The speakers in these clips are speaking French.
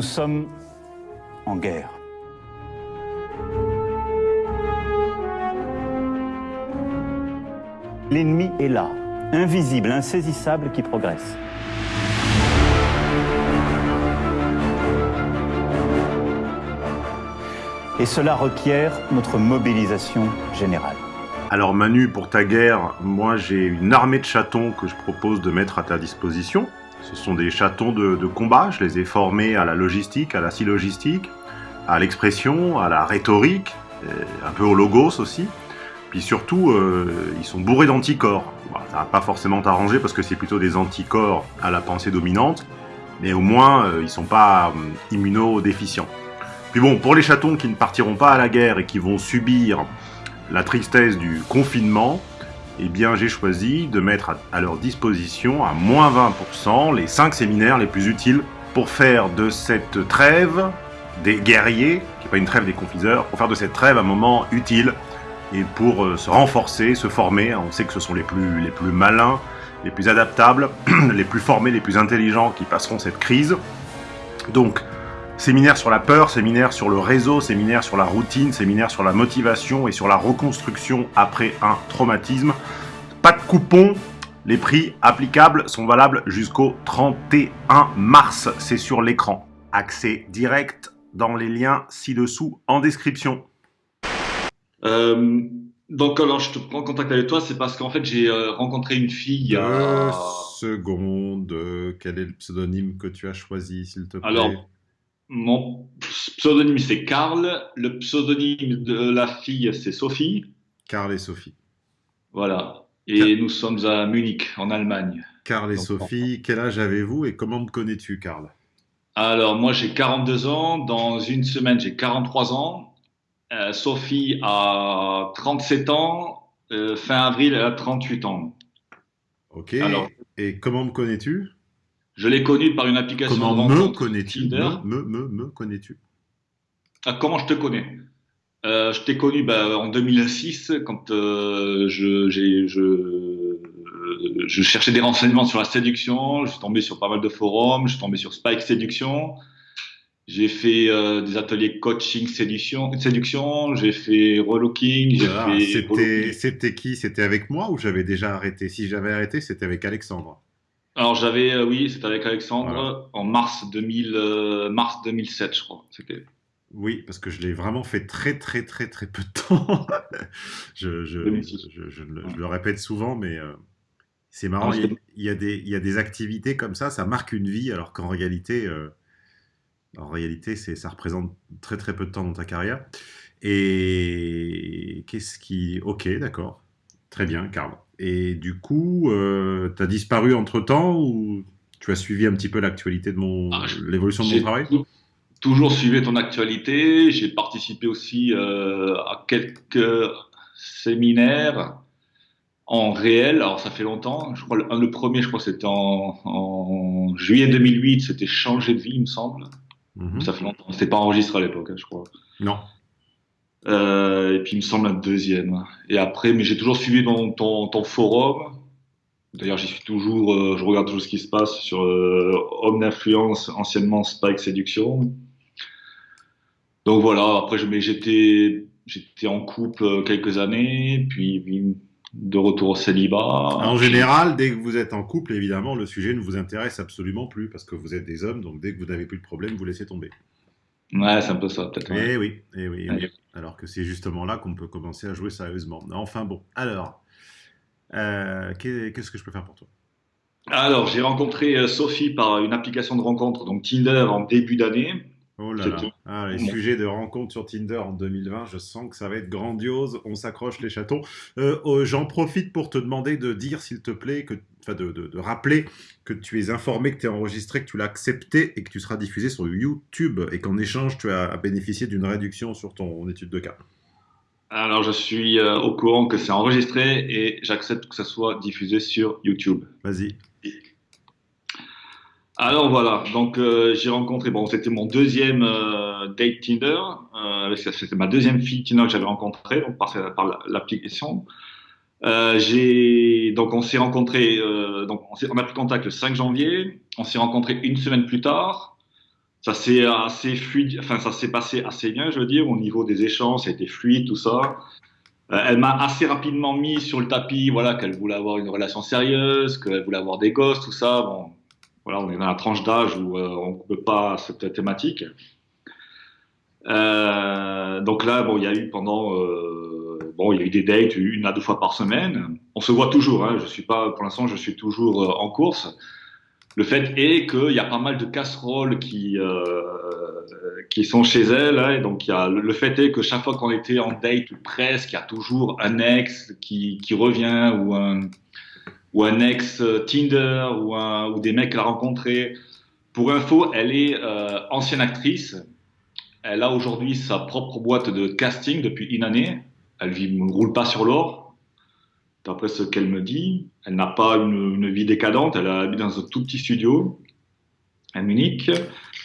Nous sommes en guerre. L'ennemi est là, invisible, insaisissable, qui progresse. Et cela requiert notre mobilisation générale. Alors Manu, pour ta guerre, moi j'ai une armée de chatons que je propose de mettre à ta disposition. Ce sont des chatons de, combat, je les ai formés à la logistique, à la syllogistique, à l'expression, à la rhétorique, un peu au logos aussi. Puis surtout, euh, ils sont bourrés d'anticorps. ça va pas forcément t'arranger parce que c'est plutôt des anticorps à la pensée dominante, mais au moins euh, ils sont pas euh, immunodéficients. Puis bon, pour les chatons qui ne partiront pas à la guerre et qui vont subir la tristesse du confinement, eh bien j'ai choisi de mettre à leur disposition à moins 20% les 5 séminaires les plus utiles pour faire de cette trêve des guerriers, qui n'est pas une trêve des confiseurs, pour faire de cette trêve un moment utile et pour euh, se renforcer, se former. On sait que ce sont les plus, les plus malins, les plus adaptables, les plus formés, les plus intelligents qui passeront cette crise. Donc, séminaire sur la peur, séminaire sur le réseau, séminaire sur la routine, séminaire sur la motivation et sur la reconstruction après un traumatisme. Pas de coupon, les prix applicables sont valables jusqu'au 31 mars. C'est sur l'écran. Accès direct dans les liens ci-dessous en description. Euh, donc alors je te prends contact avec toi, c'est parce qu'en fait j'ai euh, rencontré une fille. Deux secondes. Quel est le pseudonyme que tu as choisi, s'il te plaît? Alors mon pseudonyme c'est Karl. Le pseudonyme de la fille c'est Sophie. Karl et Sophie. Voilà. Et nous sommes à Munich, en Allemagne. Karl et Sophie, quel âge avez-vous et comment me connais-tu, Karl? Alors, moi, j'ai 42 ans. Dans une semaine, j'ai 43 ans. Euh, Sophie a 37 ans. Euh, fin avril, elle a 38 ans. Ok. Et comment me connais-tu? Je l'ai connue par une application comment me connais-tu? Me, me, me, me connais-tu? Ah, Comment je te connais? Euh, je t'ai connu bah, en 2006 quand euh, je, je, je, cherchais des renseignements sur la séduction. Je suis tombé sur pas mal de forums. Je suis tombé sur Spike Séduction. J'ai fait euh, des ateliers coaching séduction, séduction. J'ai fait relooking, ah, C'était qui? C'était avec moi ou j'avais déjà arrêté? Si j'avais arrêté, c'était avec Alexandre. Alors j'avais, euh, oui, c'était avec Alexandre en mars 2000, euh, mars 2007, je crois. Oui, parce que je l'ai vraiment fait très très très très peu de temps. je, je, je, le répète souvent, mais c'est marrant. il, y a, des, il, y a, des, activités comme ça, ça marque une vie, alors qu'en réalité, en réalité, c'est, ça représente très très peu de temps dans ta carrière. Et qu'est-ce qui... Ok, d'accord. Très bien, Karl. Et du coup, euh, tu as disparu entre-temps ou tu as suivi un petit peu l'actualité de mon... Ah, l'évolution de mon travail? Toujours suivi ton actualité. J'ai participé aussi euh, à quelques séminaires en réel. Alors, ça fait longtemps. Je crois le, le premier, je crois, c'était en, en juillet 2008. C'était Changer de vie, il me semble. Mhm. Ça fait longtemps. C'était pas enregistré à l'époque, hein, je crois. Non. Euh, et puis il me semble un deuxième. Et après, mais j'ai toujours suivi ton, ton, forum. D'ailleurs, j'y suis toujours, euh, je regarde toujours ce qui se passe sur euh, Homme d'influence, anciennement Spike Séduction. Donc voilà, après, j'étais en couple quelques années, puis, puis de retour au célibat. En général, dès que vous êtes en couple, évidemment, le sujet ne vous intéresse absolument plus parce que vous êtes des hommes, donc dès que vous n'avez plus de problème, vous laissez tomber. Ouais, c'est un peu ça, peut-être. Eh oui, eh oui, Alors que c'est justement là qu'on peut commencer à jouer sérieusement. Enfin bon, alors, euh, qu'est-ce que je peux faire pour toi? Alors, j'ai rencontré euh, Sophie par une application de rencontre, donc Tinder, en début d'année. Oh là là. Ah, les sujets de rencontres sur Tinder en 2020, je sens que ça va être grandiose. On s'accroche les chatons. Euh, oh, j'en profite pour te demander de dire, s'il te plaît, que, de, de, rappeler que tu es informé, que tu es enregistré, que tu l'as accepté et que tu seras diffusé sur YouTube et qu'en échange, tu as bénéficié d'une réduction sur ton étude de cas. Alors, je suis euh, au courant que c'est enregistré et j'accepte que ça soit diffusé sur YouTube. Vas-y. Alors voilà, donc euh, j'ai rencontré, bon c'était mon deuxième euh, date Tinder, c'était ma deuxième fille Tinder que j'avais rencontrée donc par, par l'application. Euh, j'ai donc on s'est rencontré, donc on, on, a pris contact le 5 janvier, on s'est rencontré une semaine plus tard. ça s'est assez fluide, enfin ça s'est passé assez bien, je veux dire, au niveau des échanges, c'était fluide, tout ça. Euh, elle m'a assez rapidement mis sur le tapis, voilà, qu'elle voulait avoir une relation sérieuse, qu'elle voulait avoir des gosses, tout ça. Bon, voilà, on est dans la tranche d'âge où euh, on ne peut pas cette thématique. Euh, donc là, bon, il y a eu pendant, euh, bon, il y a eu des dates une à deux fois par semaine. On se voit toujours. Hein, je suis pas, pour l'instant, je suis toujours euh, en course. Le fait est qu'il y a pas mal de casseroles qui euh, qui sont chez elle. Hein, donc, y a, le fait est que chaque fois qu'on était en date ou presque, il y a toujours un ex qui, qui revient ou un ou un ex Tinder ou, des mecs qu'elle a rencontrés. Pour info, elle est euh, ancienne actrice. Elle a aujourd'hui sa propre boîte de casting depuis une année. Elle ne roule pas sur l'or, d'après ce qu'elle me dit. Elle n'a pas une, vie décadente. Elle habite dans un tout petit studio à Munich.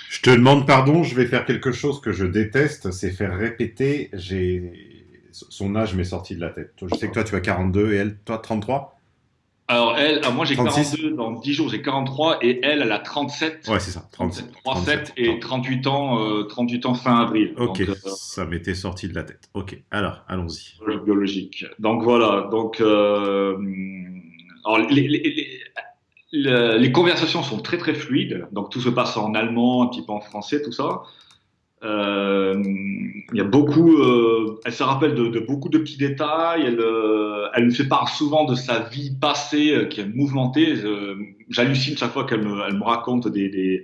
Je te demande pardon, je vais faire quelque chose que je déteste, c'est faire répéter. Son âge m'est sorti de la tête. Je sais que toi tu as 42 et elle, toi 33 alors, elle, alors moi j'ai 42, dans 10 jours j'ai 43, et elle, elle a 37. Ouais, c'est ça, 37, 37, et 38 ans, euh, 38 ans fin avril. Ok, donc, euh, ça m'était sorti de la tête. Ok, alors, allons-y. Biologique. Donc voilà, donc, euh, alors, les, les, les, les, conversations sont très très fluides, donc tout se passe en allemand, un petit peu en français, tout ça. Euh, il y a beaucoup, euh, elle se rappelle de, de, beaucoup de petits détails. Elle, euh, elle me fait part souvent de sa vie passée qui est mouvementée. J'hallucine chaque fois qu'elle me, elle me raconte des, des,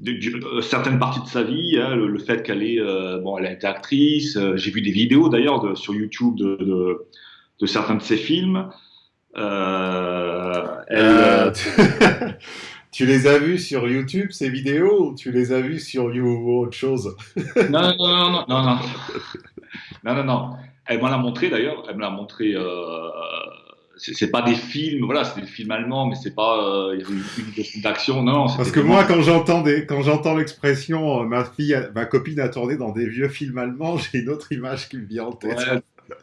des, certaines parties de sa vie. Hein, le, le, fait qu'elle est, bon, elle a été actrice. J'ai vu des vidéos d'ailleurs sur YouTube de, de, de, certains de ses films. elle, Tu les as vus sur YouTube, ces vidéos, ou tu les as vus sur You ou autre chose? Non, non, non, non, non, non. Non, non, non. Elle me l'a montré d'ailleurs. Elle me l'a montré. Euh, c'est pas des films, voilà, c'est des films allemands, mais c'est pas euh, une, une d'action, non. Parce que moi, quand j'entends quand j'entends l'expression, euh, ma fille, ma copine a tourné dans des vieux films allemands, j'ai une autre image qui me vient en tête.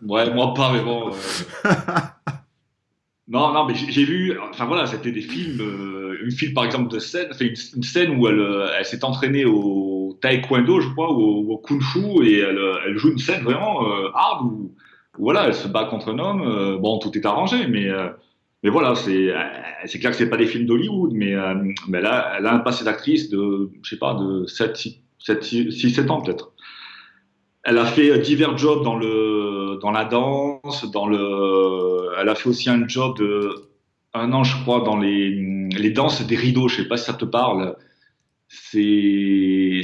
Ouais, ouais moi pas, mais bon. Euh... Non, non, mais j'ai vu, enfin voilà, c'était des films, euh, une film par exemple de scène, enfin, une, scène où elle, euh, elle s'est entraînée au taekwondo, je crois, ou au, au kung fu, et elle, euh, elle, joue une scène vraiment euh, hard où, voilà, elle se bat contre un homme. Bon, tout est arrangé, mais mais voilà, c'est c'est clair que c'est pas des films d'Hollywood, mais mais là, elle a un passé d'actrice de, je sais pas, de 7, 6, 7, 6, 7 ans peut-être. Elle a fait divers jobs dans le dans la danse, dans le. Elle a fait aussi un job de un an, je crois, dans les les danses des rideaux. Je sais pas si ça te parle. C'est les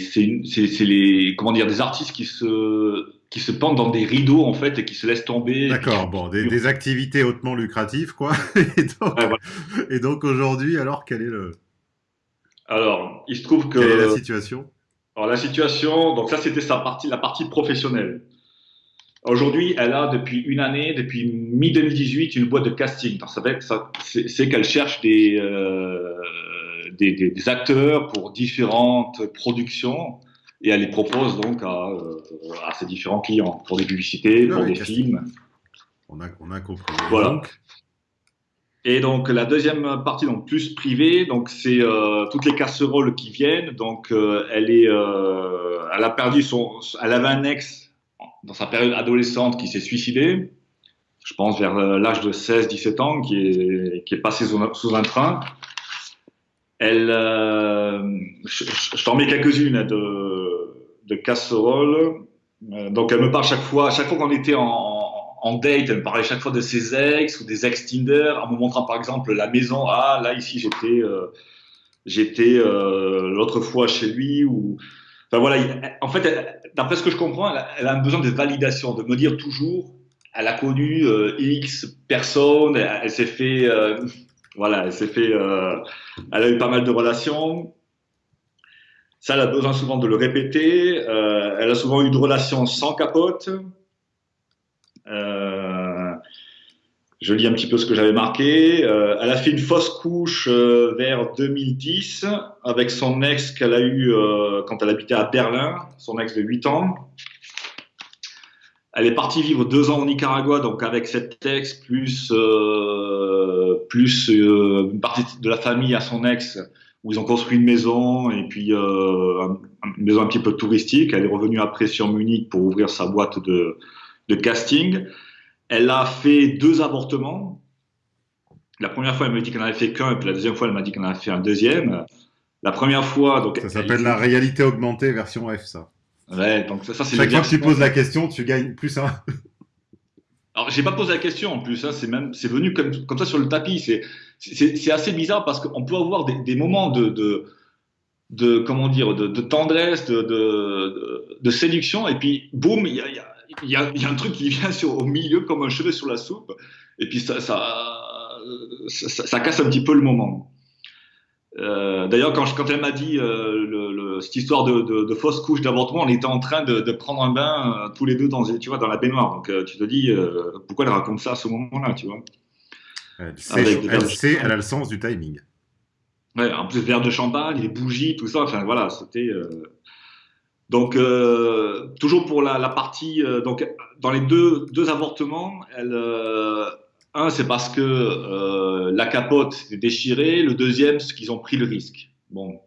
comment dire des artistes qui se qui se pendent dans des rideaux en fait et qui se laissent tomber. D'accord, bon, des, des, activités hautement lucratives quoi. Et donc, ouais, voilà. et donc aujourd'hui, alors quel est le Alors, il se trouve que quelle est la situation? Alors la situation, donc ça c'était sa partie, la partie professionnelle. Aujourd'hui, elle a depuis une année, depuis mi-2018, une boîte de casting. C'est qu'elle cherche des, euh, des, des, des, acteurs pour différentes productions et elle les propose donc à, euh, à ses différents clients pour des publicités, pour des casting. films. On a, on a compris. Voilà. Donc, et donc la deuxième partie, donc plus privée, donc c'est euh, toutes les casseroles qui viennent. Donc euh, elle est, elle a perdu son, elle avait un ex dans sa période adolescente qui s'est suicidé. Je pense vers l'âge de 16-17 ans, qui est qui passé sous, un train. Elle, euh, je, je t'en mets quelques-unes de de casseroles. Euh, donc elle me parle chaque fois, chaque fois qu'on était en date, elle me parlait chaque fois de ses ex ou des ex Tinder, en me montrant par exemple la maison. Ah, là ici j'étais, euh, j'étais euh, l'autre fois chez lui ou. En fait, d'après ce que je comprends, elle a, elle a, besoin de validation, de me dire toujours, elle a connu euh, X personnes, elle, s'est fait, euh, voilà, elle s'est fait, euh, elle a eu pas mal de relations. Ça, elle a besoin souvent de le répéter. elle a souvent eu de relations sans capote. Je lis un petit peu ce que j'avais marqué. Euh, elle a fait une fausse couche euh, vers 2010 avec son ex qu'elle a eu euh, quand elle habitait à Berlin, son ex de 8 ans. Elle est partie vivre deux ans au Nicaragua, donc avec cet ex plus plus une partie de la famille à son ex où ils ont construit une maison et puis une maison un petit peu touristique. Elle est revenue après sur Munich pour ouvrir sa boîte de casting. Elle a fait deux avortements. La première fois, elle m'a dit qu'elle n'en avait fait qu'un, et puis la deuxième fois, elle m'a dit qu'elle en avait fait un deuxième. La première fois, donc. Ça s'appelle la réalité augmentée version F, ça. Ouais, donc ça, ça c'est. Chaque fois que tu poses la question, tu gagnes plus un. Alors, j'ai pas posé la question en plus, hein, c'est même, c'est venu comme, comme ça sur le tapis. C'est, c'est, assez bizarre parce qu'on peut avoir des, des moments de, de, de, comment dire, de, de tendresse, de, de, de, séduction, et puis boum, il y a, y, a, y, a, y a, un truc qui vient sur, au milieu comme un cheveu sur la soupe, et puis ça, ça, ça, ça casse un petit peu le moment. Euh, D'ailleurs, quand, quand, elle m'a dit euh, le, le, cette histoire de, de, de fausse couche d'avortement, on était en train de, de prendre un bain euh, tous les deux dans, tu vois, dans la baignoire. Donc, tu te dis, pourquoi elle raconte ça à ce moment-là, tu vois? Elle, sait, elle, sait, elle a le sens du timing. Ouais, en plus, verre de champagne, les bougies, tout ça. Enfin, voilà, c'était. Donc, toujours pour la, partie. donc, dans les deux, deux avortements, elle un, c'est parce que euh, la capote est déchirée. Le deuxième, c'est qu'ils ont pris le risque. Bon,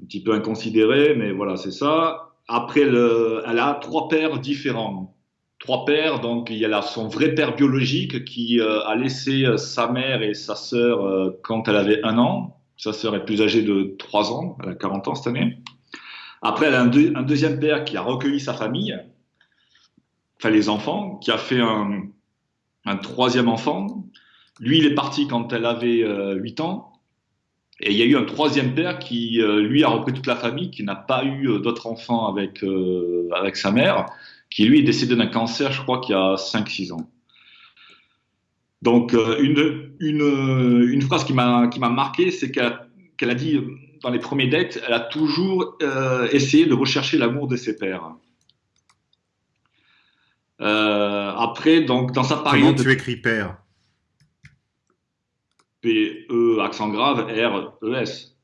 un petit peu inconsidéré, mais voilà, c'est ça. Après, le, elle a trois pères différents. Trois pères, donc il y a son vrai père biologique qui euh, a laissé euh, sa mère et sa sœur euh, quand elle avait un an. Sa sœur est plus âgée de trois ans, elle a 40 ans cette année. Après, elle a un, deux, deuxième père qui a recueilli sa famille, enfin les enfants, qui a fait un, troisième enfant. Lui, il est parti quand elle avait euh, 8 ans. Et il y a eu un troisième père qui, euh, lui, a repris toute la famille, qui n'a pas eu euh, d'autres enfants avec, euh, avec sa mère, qui, lui, est décédé d'un cancer, je crois, qu'il y a 5-6 ans. Donc, euh, une, phrase qui m'a marqué, c'est qu'elle qu a dit, dans les premiers dates, elle a toujours essayé de rechercher l'amour de ses pères. Euh, après, donc, dans sa période. Comment tu écris père? P-E, accent grave, R-E-S.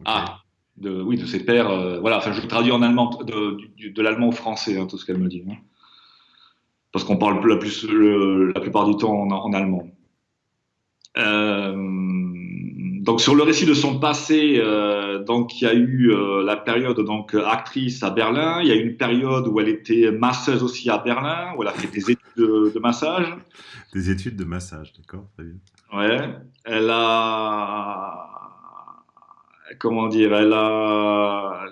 Okay. Ah, de, oui, de ses pères. Euh, voilà, enfin, je traduis en allemand, de, de, de l'allemand au français, hein, tout ce qu'elle me dit. Hein. Parce qu'on parle la, plus, le, la plupart du temps en, en allemand. Euh, donc sur le récit de son passé, euh, donc il y a eu euh, la période donc actrice à Berlin, il y a eu une période où elle était masseuse aussi à Berlin, où elle a fait des études de, de massage. Des études de massage, d'accord, très bien. Ouais, elle a comment dire, elle a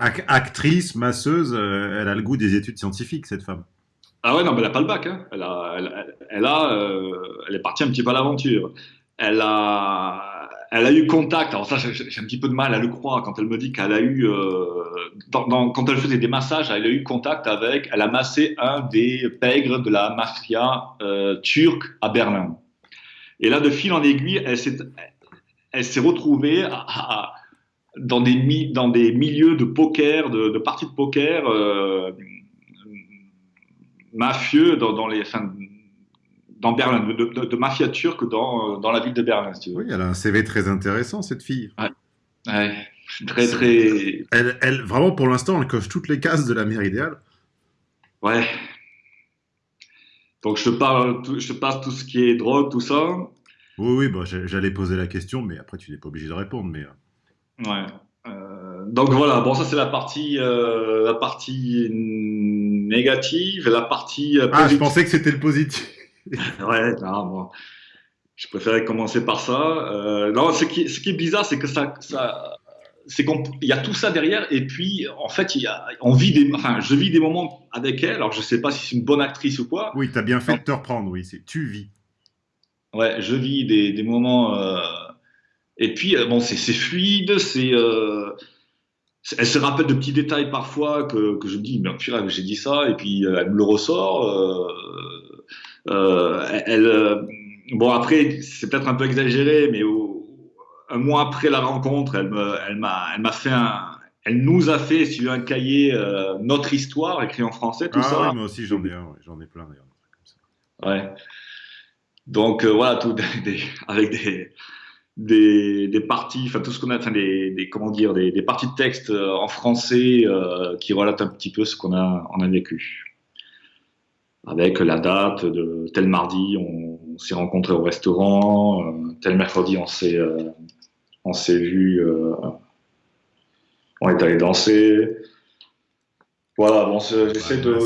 Ac actrice, masseuse, euh, elle a le goût des études scientifiques cette femme. Ah ouais, non, mais elle n'a pas le bac. Hein. Elle, a, elle, elle, a, euh, elle est partie un petit peu à l'aventure. Elle a, elle a eu contact. Alors ça, j'ai un petit peu de mal à le croire quand elle me dit qu'elle a eu, euh, quand elle faisait des massages, elle a eu contact avec, elle a massé un des pègres de la mafia euh, turque à Berlin. Et là, de fil en aiguille, elle s'est, elle s'est retrouvée dans des milieux de poker, de, de parties de poker. Euh, mafieux dans, dans les, enfin, dans Berlin, de, de, de, mafia turque dans, dans la ville de Berlin, si tu veux. Oui, elle a un CV très intéressant, cette fille. Ouais. ouais. Très, très. Elle, elle, vraiment, pour l'instant, elle coche toutes les cases de la mère idéale. Ouais. Donc, je te parle, je te passe tout ce qui est drogue, tout ça. Oui, oui, bah, j'allais poser la question, mais après, tu n'es pas obligé de répondre. Mais... Ouais. Euh, donc voilà, bon ça c'est la partie euh, la partie négative, la partie positive. Ah, je pensais que c'était le positif. ouais, non, bon, je préférais commencer par ça. Euh, non, ce qui, ce qui est bizarre, c'est que ça, ça c'est qu'il y a tout ça derrière, et puis en fait, il y a, on vit des, enfin, je vis des moments avec elle. Alors je sais pas si c'est une bonne actrice ou quoi. Oui, tu as bien fait de te reprendre. Oui, c'est tu vis. Ouais, je vis des, des moments. Et puis, bon, c'est fluide, c'est. Euh, elle se rappelle de petits détails parfois que, que je me dis, mais purée, j'ai dit ça, et puis euh, elle me le ressort. Euh, euh, elle, bon, après, c'est peut-être un peu exagéré, mais au, un mois après la rencontre, elle m'a elle elle m'a fait un. Elle nous a fait, veux, un cahier, notre histoire, écrit en français, tout ah, ça. Oui, moi aussi, j'en ai un, j'en ai plein d'ailleurs. Ouais. Donc, voilà, tout, des, avec des des, des parties, enfin tout ce qu'on a, enfin des, des, comment dire, des, des parties de texte en français euh, qui relatent un petit peu ce qu'on a, on a vécu. Avec la date de tel mardi, on, s'est rencontré au restaurant, euh, tel mercredi, on s'est euh, on s'est vu, euh, on est allé danser. Voilà, bon, j'essaie de.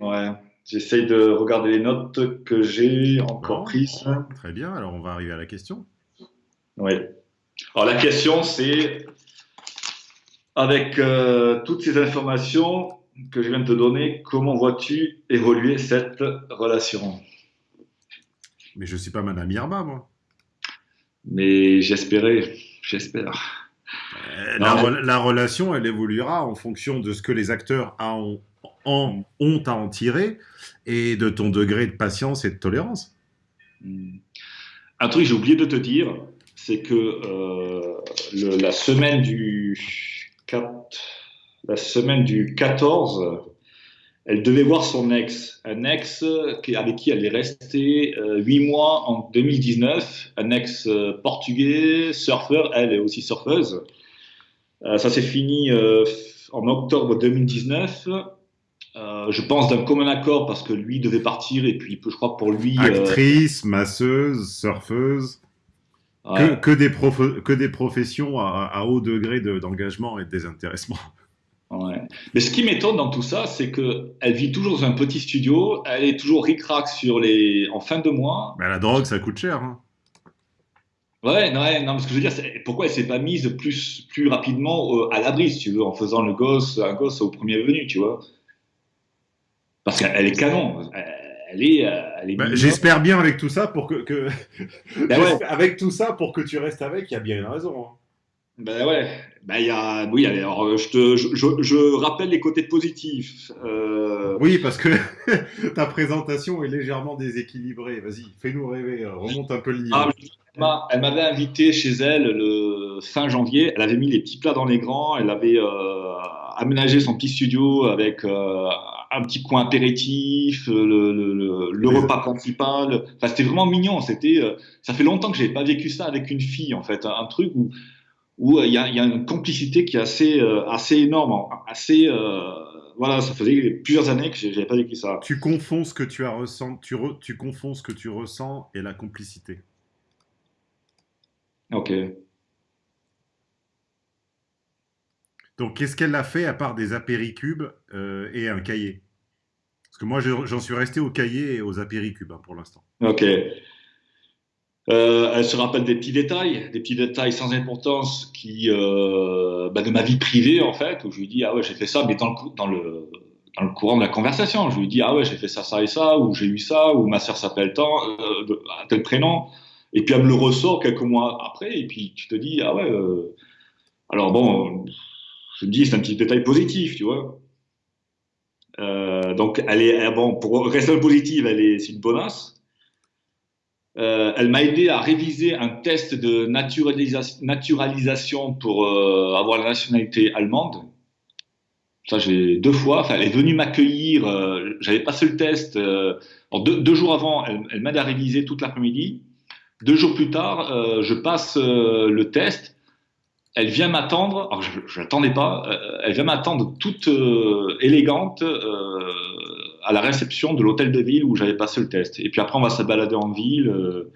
Ouais, j'essaie de regarder les notes que j'ai encore prises. Très bien, alors on va arriver à la question. Oui. Alors la question, c'est avec toutes ces informations, que je viens de te donner, comment vois-tu évoluer cette relation? Mais je ne suis pas Madame Irma, moi. Mais j'espérais, j'espère. Euh, la, relation, elle évoluera en fonction de ce que les acteurs ont, en, ont à en tirer et de ton degré de patience et de tolérance. Hmm. Un truc que j'ai oublié de te dire, c'est que euh, la semaine du 4 la semaine du 14, elle devait voir son ex, un ex avec qui elle est restée euh, huit mois en 2019, un ex euh, portugais, surfeur, elle est aussi surfeuse. Euh, ça s'est fini en octobre 2019. je pense d'un commun accord parce que lui devait partir et puis je crois pour lui. Actrice, masseuse, surfeuse. Que, des que, des professions à, haut degré d'engagement et de désintéressement. Mais ce qui m'étonne dans tout ça, c'est qu'elle vit toujours dans un petit studio, elle est toujours ric-rac sur les... en fin de mois. Mais la drogue, ça coûte cher. Hein. Ouais, non, non, mais ce que je veux dire, c'est pourquoi elle s'est pas mise plus, plus rapidement euh, à l'abri, si tu veux, en faisant le gosse, un gosse au premier venu, tu vois. Parce qu'elle est canon. Elle est, euh, est bah, J'espère bien avec tout ça pour que, que... Ben avec tout ça pour que tu restes avec, il y a bien une raison. Hein. Ben ouais, ben y a, oui, alors euh, je, te, je, je, rappelle les côtés positifs. Euh... Oui, parce que ta présentation est légèrement déséquilibrée. Vas-y, fais-nous rêver, euh, remonte un peu le niveau. Ah, elle m'avait invité chez elle le fin janvier. Elle avait mis les petits plats dans les grands. Elle avait euh, aménagé son petit studio avec euh, un petit coin apéritif, le, le, le, repas principal. Enfin, c'était vraiment mignon. C'était, ça fait longtemps que j'avais pas vécu ça avec une fille, en fait. Un, truc où où euh, il y, a, une complicité qui est assez, euh, assez énorme, assez euh, voilà, ça faisait plusieurs années que j'avais pas vécu ça. Tu confonds ce que tu as ressent, tu, tu confonds ce que tu ressens et la complicité. Ok. Donc, qu'est-ce qu'elle a fait à part des apéricubes et un cahier? Parce que moi, j'en suis resté au cahier et aux apéricubes hein, pour l'instant. Ok. Euh, elle se rappelle des petits détails, des petits détails sans importance qui, euh, bah, de ma vie privée en fait, où je lui dis ah ouais j'ai fait ça, mais dans le, dans le, dans le courant de la conversation, je lui dis ah ouais j'ai fait ça ça et ça, ou j'ai eu ça, ou ma sœur s'appelle tant, euh, tel prénom, et puis elle me le ressort quelques mois après, et puis tu te dis ah ouais, alors bon, je me dis c'est un petit détail positif, tu vois. Donc elle est bon pour rester positive, elle est c'est une bonasse. Euh, elle m'a aidé à réviser un test de naturalisation pour euh, avoir la nationalité allemande. Ça, j'ai deux fois. Enfin, elle est venue m'accueillir. Euh, j'avais passé le test. deux, jours avant, elle, elle m'aide à réviser toute l'après-midi. Deux jours plus tard, je passe le test. Elle vient m'attendre. Alors, je n'attendais pas. elle vient m'attendre toute élégante à la réception de l'hôtel de ville où j'avais passé le test. Et puis après, on va se balader en ville. Euh,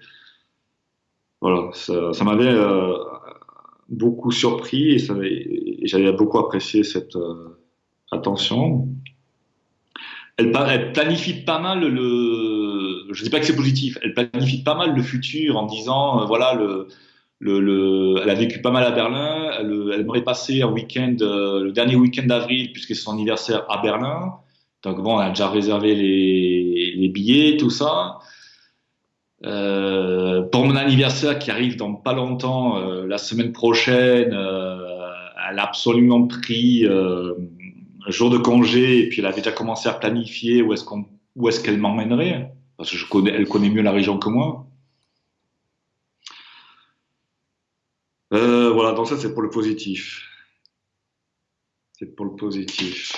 voilà, ça, m'avait euh, beaucoup surpris et, j'avais beaucoup apprécié cette euh, attention. Elle, planifie pas mal le. Je ne dis pas que c'est positif. Elle planifie pas mal le futur en disant voilà le. Le, elle a vécu pas mal à Berlin. Elle, elle aimerait passer un week-end, le dernier week-end d'avril, puisque c'est son anniversaire à Berlin. Donc bon, on a déjà réservé les, billets, tout ça. Euh, pour mon anniversaire qui arrive dans pas longtemps, euh, la semaine prochaine, euh, elle a absolument pris un jour de congé et puis elle avait déjà commencé à planifier où est-ce qu'on, est-ce qu'elle m'emmènerait parce que je connais, elle connaît mieux la région que moi. Voilà, donc ça c'est pour le positif. C'est pour le positif.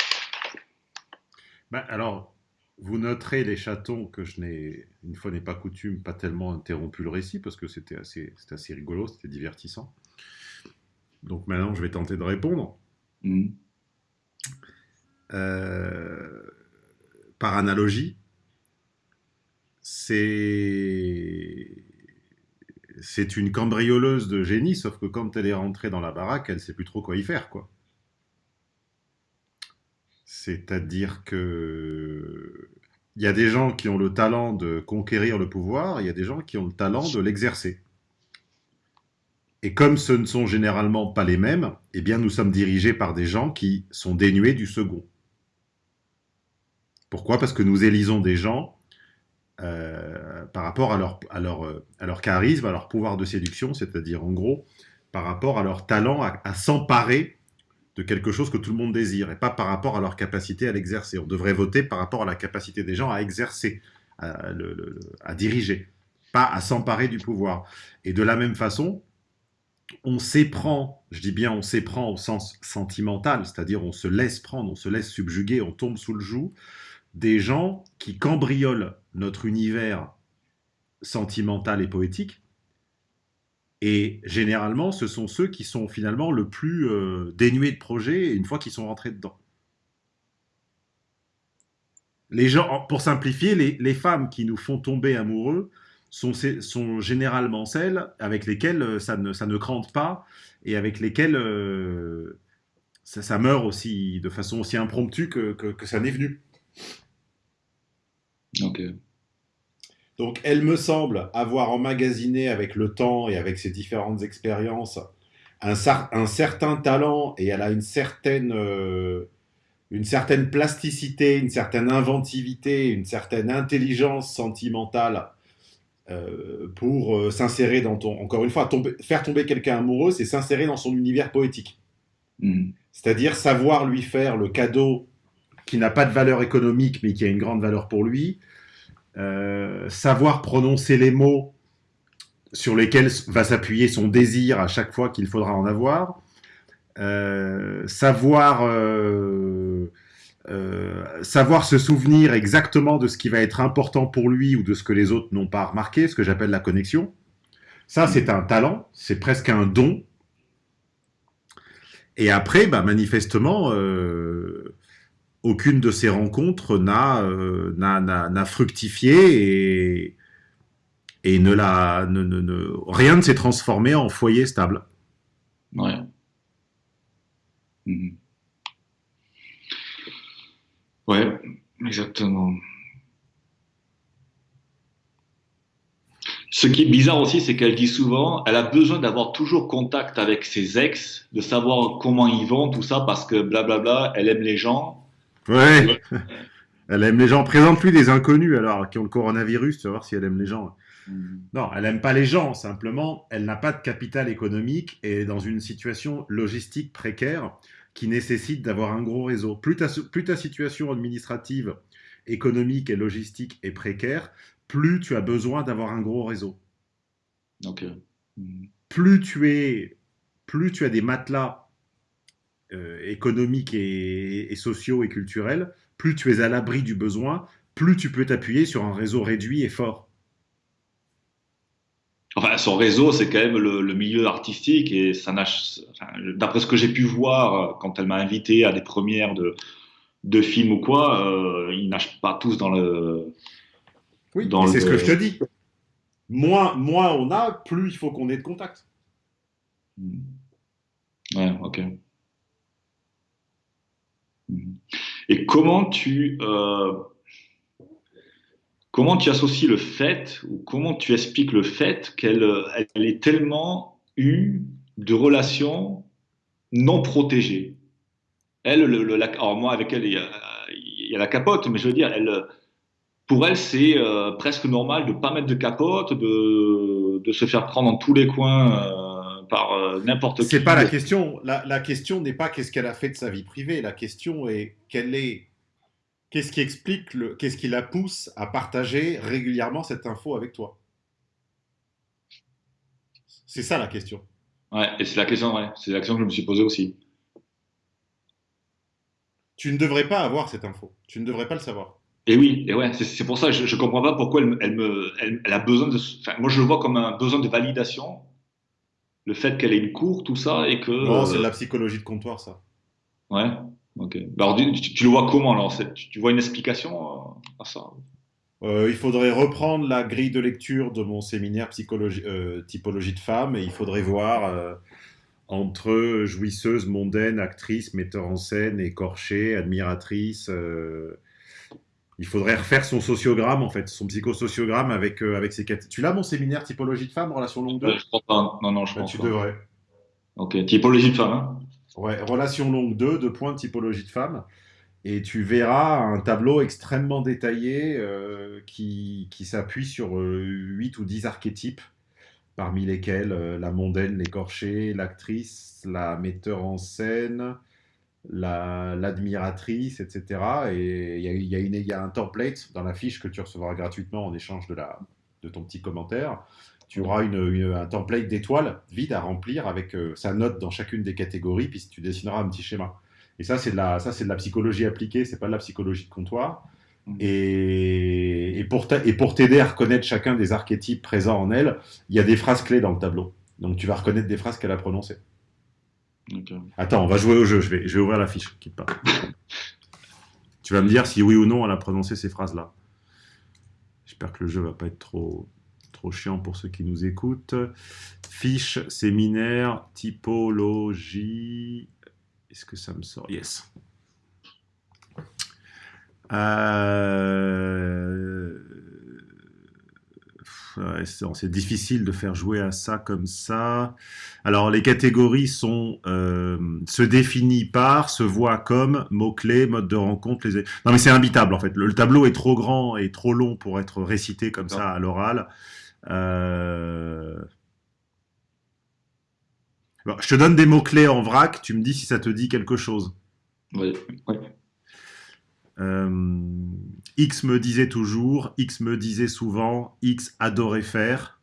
Bah, alors, vous noterez les chatons que je n'ai, une fois n'est pas coutume, pas tellement interrompu le récit parce que c'était assez, assez rigolo, c'était divertissant. Donc maintenant, je vais tenter de répondre. Mm. Euh, par analogie, c'est c'est une cambrioleuse de génie, sauf que quand elle est rentrée dans la baraque, elle sait plus trop quoi y faire, quoi. C'est-à-dire que il y a des gens qui ont le talent de conquérir le pouvoir, il y a des gens qui ont le talent de l'exercer. Et comme ce ne sont généralement pas les mêmes, eh bien nous sommes dirigés par des gens qui sont dénués du second. Pourquoi? Parce que nous élisons des gens euh, par rapport à leur, à, leur, à leur charisme, à leur pouvoir de séduction, c'est-à-dire en gros par rapport à leur talent à, s'emparer de quelque chose que tout le monde désire, et pas par rapport à leur capacité à l'exercer. On devrait voter par rapport à la capacité des gens à exercer, à, à diriger, pas à s'emparer du pouvoir. Et de la même façon, on s'éprend, je dis bien on s'éprend au sens sentimental, c'est-à-dire on se laisse prendre, on se laisse subjuguer, on tombe sous le joug des gens qui cambriolent notre univers sentimental et poétique. Et généralement, ce sont ceux qui sont finalement le plus euh, dénués de projet une fois qu'ils sont rentrés dedans. Les gens, pour simplifier, les femmes qui nous font tomber amoureux, sont, sont généralement celles avec lesquelles euh, ça ne, ça crante pas et avec lesquelles euh, ça, meurt aussi de façon aussi impromptue que, ça n'est venu. Ok. Donc, elle me semble avoir emmagasiné avec le temps et avec ses différentes expériences un, un certain talent et elle a une certaine, euh, une certaine plasticité, une certaine inventivité, une certaine intelligence sentimentale euh, pour euh, s'insérer dans ton. Encore une fois, faire tomber quelqu'un amoureux, c'est s'insérer dans son univers poétique. Mm. C'est-à-dire savoir lui faire le cadeau qui n'a pas de valeur économique, mais qui a une grande valeur pour lui. Euh, savoir prononcer les mots sur lesquels va s'appuyer son désir à chaque fois qu'il faudra en avoir. savoir euh, savoir se souvenir exactement de ce qui va être important pour lui ou de ce que les autres n'ont pas remarqué, ce que j'appelle la connexion. Ça, c'est un talent, c'est presque un don. Et après, bah, manifestement, euh, aucune de ces rencontres n'a euh, fructifié et, et ne la, ne, ne, rien ne s'est transformé en foyer stable. Ouais. Mhm. Ouais, exactement. Ce qui est bizarre aussi, c'est qu'elle dit souvent, elle a besoin d'avoir toujours contact avec ses ex, de savoir comment ils vont, tout ça, parce que blablabla, elle aime les gens. Ouais. elle aime les gens. Présente-lui des inconnus, alors, qui ont le coronavirus, tu vas voir si elle aime les gens. Mm. Non, elle n'aime pas les gens, simplement, elle n'a pas de capital économique et est dans une situation logistique précaire qui nécessite d'avoir un gros réseau. Plus ta, plus ta situation administrative, économique et logistique est précaire, plus tu as besoin d'avoir un gros réseau. Hmm. Plus tu es, plus tu as des matelas euh, économiques et, sociaux et culturels, plus tu es à l'abri du besoin, plus tu peux t'appuyer sur un réseau réduit et fort. Enfin, son réseau, c'est quand même le, milieu artistique et ça d'après ce que j'ai pu voir quand elle m'a invité à des premières de, de films ou quoi, euh, ils nagent pas tous dans le. Oui, c'est ce que je te dis. Moins, moins on a, plus il faut qu'on ait de contact. Hmm. Ouais, ok. Et comment tu, euh, Comment tu associes le fait, ou comment tu expliques le fait qu'elle elle ait tellement eu de relations non protégées? Elle, le, alors moi avec elle, il y, a, la capote, mais je veux dire, elle, pour elle, c'est euh, presque normal de ne pas mettre de capote, de, de, se faire prendre dans tous les coins euh, par euh, n'importe qui. C'est pas la question. La, la question n'est pas qu'est-ce qu'elle a fait de sa vie privée. La question est quelle est Qu'est-ce qui explique, le, qu'est-ce qui la pousse à partager régulièrement cette info avec toi? C'est ça la question. Ouais, et c'est la question, ouais, c'est la question que je me suis posée aussi. Tu ne devrais pas avoir cette info. Tu ne devrais pas le savoir. Et oui, et ouais, c'est, pour ça, je, ne comprends pas pourquoi elle, elle me, elle, a besoin de, moi je le vois comme un besoin de validation, le fait qu'elle ait une cour, tout ça, et que. Non, c'est de la psychologie de comptoir, ça. Ouais. Ok. Bah, alors, tu, le vois comment alors tu, vois une explication à ça? Euh, il faudrait reprendre la grille de lecture de mon séminaire psychologie, euh, typologie de femme et il faudrait voir euh, entre jouisseuse, mondaine, actrice, metteur en scène, écorchée, admiratrice. Il faudrait refaire son sociogramme, en fait, son psychosociogramme avec, euh, avec ses quatre. Tu l'as, mon séminaire typologie de femme, relation longue 2 Euh, je crois pas. Non, non, je Bah, pense Tu pas. devrais. Ok, typologie de femme. Hein Ouais, relation longue 2, deux points de typologie de femme. Et tu verras un tableau extrêmement détaillé euh, qui, qui s'appuie sur euh, 8 ou 10 archétypes, parmi lesquels la mondaine, l'écorchée, l'actrice, la metteur en scène, la- l'admiratrice, etc. Et il y a, y a y a un template dans la fiche que tu recevras gratuitement en échange de, la, de ton petit commentaire. Tu auras une, une- un template d'étoiles vide à remplir avec euh, sa note dans chacune des catégories, puis tu dessineras un petit schéma. Et ça, c'est de la, ça, c'est de la psychologie appliquée, c'est pas de la psychologie de comptoir. Mhm. Et, et pour t'a- et pour t'aider à reconnaître chacun des archétypes présents en elle, il y a des phrases clés dans le tableau. Donc tu vas reconnaître des phrases qu'elle a prononcées. Ok. Attends, on va jouer au jeu, je vais, je vais ouvrir la fiche, quitte pas. tu vas me dire si oui ou non elle a prononcé ces phrases-là. J'espère que le jeu va pas être trop, trop chiant pour ceux qui nous écoutent. Fiche, séminaire, typologie. Est-ce que ça me sort? Yes. Euh... c'est difficile de faire jouer à ça comme ça. Alors, les catégories sont euh, se définit par, se voit comme, mots-clés, mode de rencontre. Les... Non, mais c'est imbitable en fait. Le, le tableau est trop grand et trop long pour être récité comme ça à l'oral. Euh... Bon, je te donne des mots-clés en vrac, tu me dis si ça te dit quelque chose. Ouais, ouais. Euh, X me disait toujours, X me disait souvent, X adorait faire.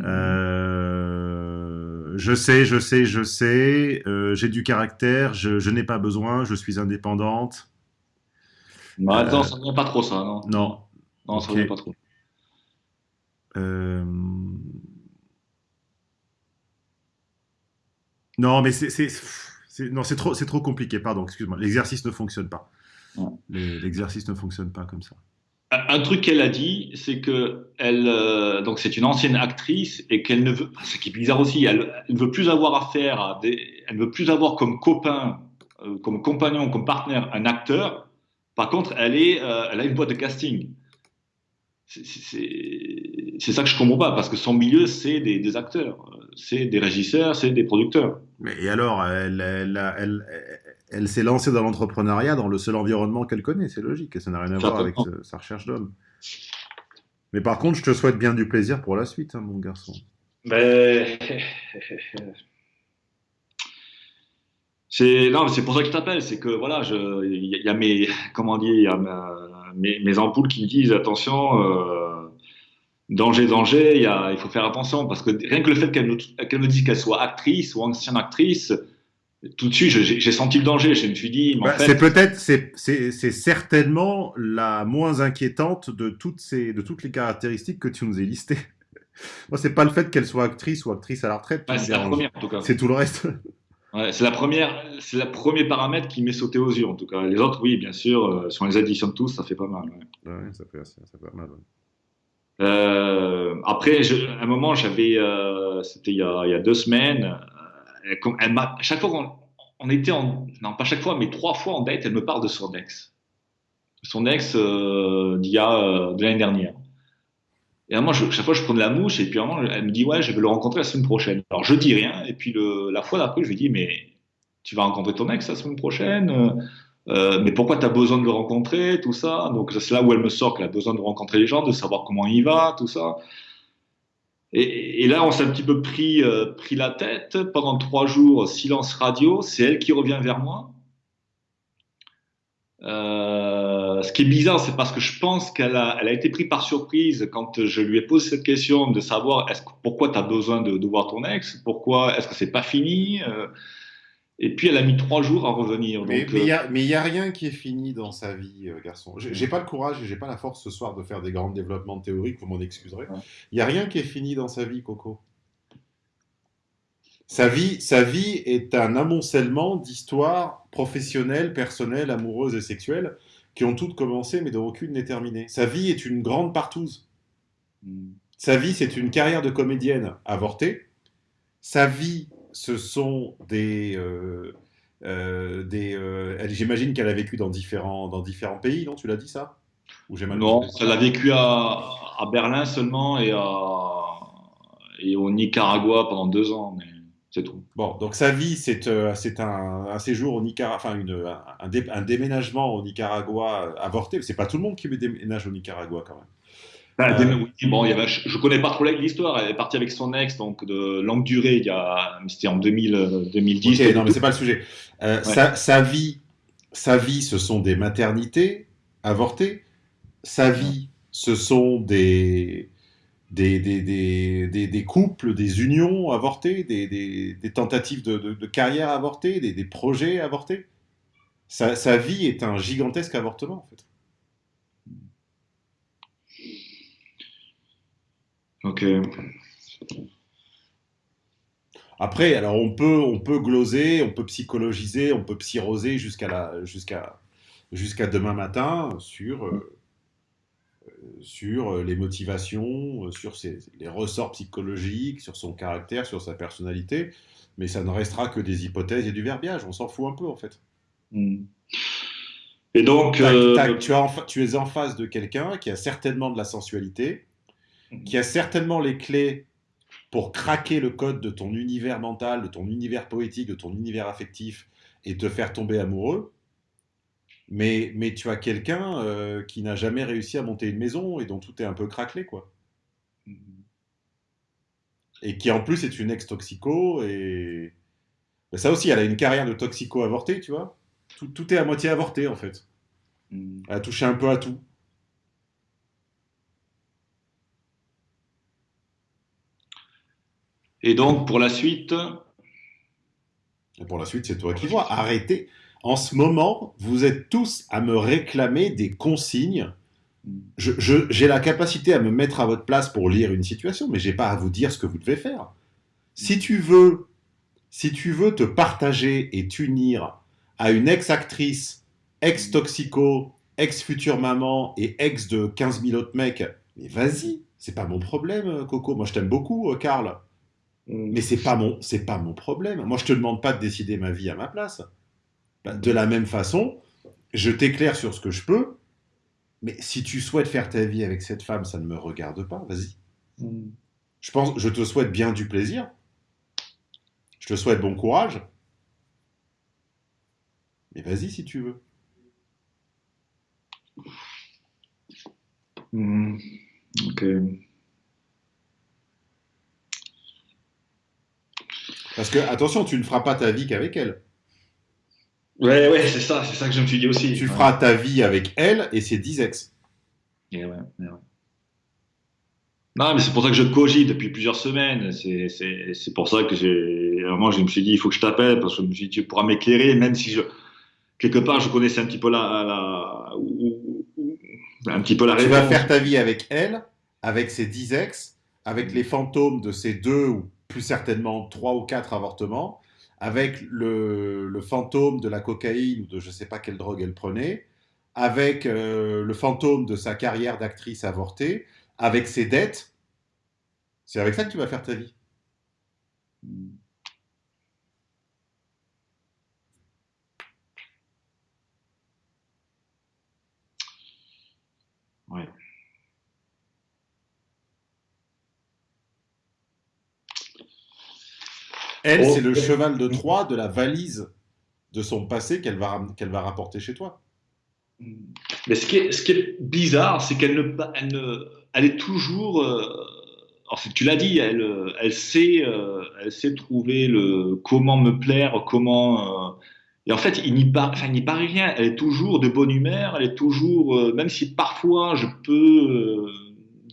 Euh, je sais, je sais, je sais, euh, j'ai du caractère, je, je n'ai pas besoin, je suis indépendante. Non, attends, Euh, ça ne vient pas trop, ça, non? Non. Non, ça ne vient pas trop. Euh, Non, mais c'est- non, c'est trop, c'est trop compliqué, pardon, excuse-moi. L'exercice ne fonctionne pas. L'exercice ne fonctionne pas comme ça. Un truc qu'elle a dit, c'est que elle, euh, donc c'est une ancienne actrice et qu'elle ne veut, ce qui est bizarre aussi, elle, elle ne veut plus avoir affaire à des, elle ne veut plus avoir comme copain, euh, comme compagnon, comme partenaire un acteur. Par contre, elle est, euh, elle a une boîte de casting. C'est- C'est ça que je comprends pas parce que son milieu c'est des, des acteurs, c'est des régisseurs, c'est des producteurs. Mais et alors, elle, elle, elle, s'est lancée dans l'entrepreneuriat dans le seul environnement qu'elle connaît, c'est logique, et ça n'a rien à voir avec sa recherche d'homme. Mais par contre, je te souhaite bien du plaisir pour la suite, hein, mon garçon. Ben, c'est non, mais c'est pour ça que je t'appelle, c'est que voilà, il y, a- il y a mes, comment dire, il y a ma- mes, mes ampoules qui me disent attention, euh, danger, danger, il y a, il faut faire attention parce que rien que le fait qu'elle me, qu'elle me dise qu'elle soit actrice ou ancienne actrice, tout de suite, j'ai senti le danger. Je me suis dit, Bah, C'est peut-être, c'est- certainement la moins inquiétante de toutes, ces, de toutes les caractéristiques que tu nous as listées. Moi, c'est pas le fait qu'elle soit actrice ou actrice à la retraite c'est la première en tout cas. C'est tout le reste. Ouais, c'est la première, c'est le premier paramètre qui m'est sauté aux yeux en tout cas. Les autres, oui, bien sûr, euh, si on les additionne tous, ça fait pas mal. ouais. Ouais, ça fait, assez- ça fait pas mal. Euh, après, à un moment, j'avais, euh, c'était il, y a- deux semaines, euh, chaque fois qu'on on était en, non pas chaque fois, mais trois fois en date, elle me parle de son ex, son ex d'il y a de l'année dernière. Et à moi, je, chaque fois, je prenais la mouche, et puis à un moment, elle me dit ouais, je vais le rencontrer la semaine prochaine. Alors je dis rien, et puis la fois d'après, je lui dis mais tu vas rencontrer ton ex la semaine prochaine. Euh, mais pourquoi tu as besoin de le rencontrer, tout ça? Donc c'est là où elle me sort qu'elle a besoin de rencontrer les gens, de savoir comment il va, tout ça. Et, là, on s'est un petit peu pris, euh, pris la tête. Pendant trois jours, silence radio, c'est elle qui revient vers moi. Euh, ce qui est bizarre, c'est parce que je pense qu'elle a, été prise par surprise quand je lui ai posé cette question de savoir pourquoi tu as besoin de, de voir ton ex, pourquoi? Est-ce que c'est pas fini? Euh, et puis elle a mis trois jours à revenir. Mais donc, mais il euh, n'y a, y a rien qui est fini dans sa vie, euh, garçon. J'ai j'ai pas le courage et j'ai pas la force ce soir de faire des grands développements théoriques, vous m'en excuserez. Il Ouais. n'y a rien qui est fini dans sa vie, Coco. Sa vie, sa vie est un amoncellement d'histoires professionnelles, personnelles, amoureuses et sexuelles qui ont toutes commencé, mais dont aucune n'est terminée. Sa vie est une grande partouze. Mm. Sa vie, c'est une carrière de comédienne avortée. Sa vie, ce sont des. euh, euh, des euh, J'imagine qu'elle a vécu dans différents, dans différents pays, non? Tu l'as dit ça? Ou j'ai mal Non, elle a vécu à, à Berlin seulement et, à, et au Nicaragua pendant deux ans, mais c'est tout. Bon, donc sa vie, c'est euh, un, un séjour au Nicaragua, enfin une, un, un dé- un déménagement au Nicaragua avorté. C'est pas tout le monde qui déménage au Nicaragua quand même. Ben, Euh, bon, il y avait, je, je connais pas trop l'histoire. Elle est partie avec son ex, donc de longue durée. Il y a, c'était en 2000, euh, 2010. Ok, non, mais c'est pas le sujet. Euh, sa, sa vie, sa vie, ce sont des maternités avortées. Sa vie, ce sont des, des, des, des, couples, des unions avortées, des, tentatives de, de, de carrière avortées, des, des projets avortés. Sa, sa vie est un gigantesque avortement, en fait. Ok. Après, alors on peut, on peut gloser, on peut psychologiser, on peut psyroser jusqu'à la, jusqu'à, jusqu'à demain matin sur, euh, euh, sur les motivations, euh, sur ses- les ressorts psychologiques, sur son caractère, sur sa personnalité, mais ça ne restera que des hypothèses et du verbiage. On s'en fout un peu en fait. Mm. Et donc, Tac, euh, tac, tu, as en fa- tu es en face de quelqu'un qui a certainement de la sensualité, qui a certainement les clés pour craquer le code de ton univers mental, de ton univers poétique, de ton univers affectif et te faire tomber amoureux. Mais, mais tu as quelqu'un euh, qui n'a jamais réussi à monter une maison et dont tout est un peu craquelé, quoi. Et qui en plus est une ex-toxico et. Ben, ça aussi, elle a une carrière de toxico avortée, tu vois. Tout, tout est à moitié avorté, en fait. Mm. Elle a touché un peu à tout. Et donc pour la suite, Et pour la suite, c'est toi qui vois. Arrêtez. En ce moment, vous êtes tous à me réclamer des consignes. J'ai la capacité à me mettre à votre place pour lire une situation, mais j'ai pas à vous dire ce que vous devez faire. Si tu veux, si tu veux te partager et t'unir à une ex-actrice, ex-toxico, ex-future maman et ex de 15 000 autres mecs, mais vas-y, c'est pas mon problème, Coco. Moi, je t'aime beaucoup, euh, Karl. Mais c'est pas mon, c'est pas mon problème. Moi, je te demande pas de décider ma vie à ma place. Bah, De la même façon, je t'éclaire sur ce que je peux. Mais si tu souhaites faire ta vie avec cette femme, ça ne me regarde pas. Vas-y. Mm. Je pense, je te souhaite bien du plaisir. Je te souhaite bon courage. Mais vas-y si tu veux. Mm. ok. Parce que attention, tu ne feras pas ta vie qu'avec elle. Ouais, ouais, c'est ça, c'est ça que je me suis dit aussi. Tu Ouais. feras ta vie avec elle et ses 10 ex. Et ouais, et ouais. Non, mais c'est pour ça que je cogite depuis plusieurs semaines. C'est, pour ça que j'ai. Moi, je me suis dit, il faut que je t'appelle parce que je me suis dit, tu pourras m'éclairer, même si je. Quelque part, je connaissais un petit peu la. la ou- ou- un petit peu la Tu réponse. vas faire ta vie avec elle, avec ses 10 ex, avec les fantômes de ses deux ou plus certainement trois ou quatre avortements, avec le, fantôme de la cocaïne ou de je sais pas quelle drogue elle prenait, avec euh, le fantôme de sa carrière d'actrice avortée, avec ses dettes. C'est avec ça que tu vas faire ta vie. Ouais. Elle, Oh. c'est le cheval de Troie de la valise de son passé qu'elle va, qu'elle va rapporter chez toi. Mais ce qui est, ce qui est bizarre, c'est qu'elle ne, elle ne, elle est toujours. Euh, en fait, tu l'as dit, elle, elle sait, euh, elle sait trouver le comment me plaire, comment. euh, et en fait, il n'y par, enfin, il rien. Elle est toujours de bonne humeur. Elle est toujours, même si parfois je peux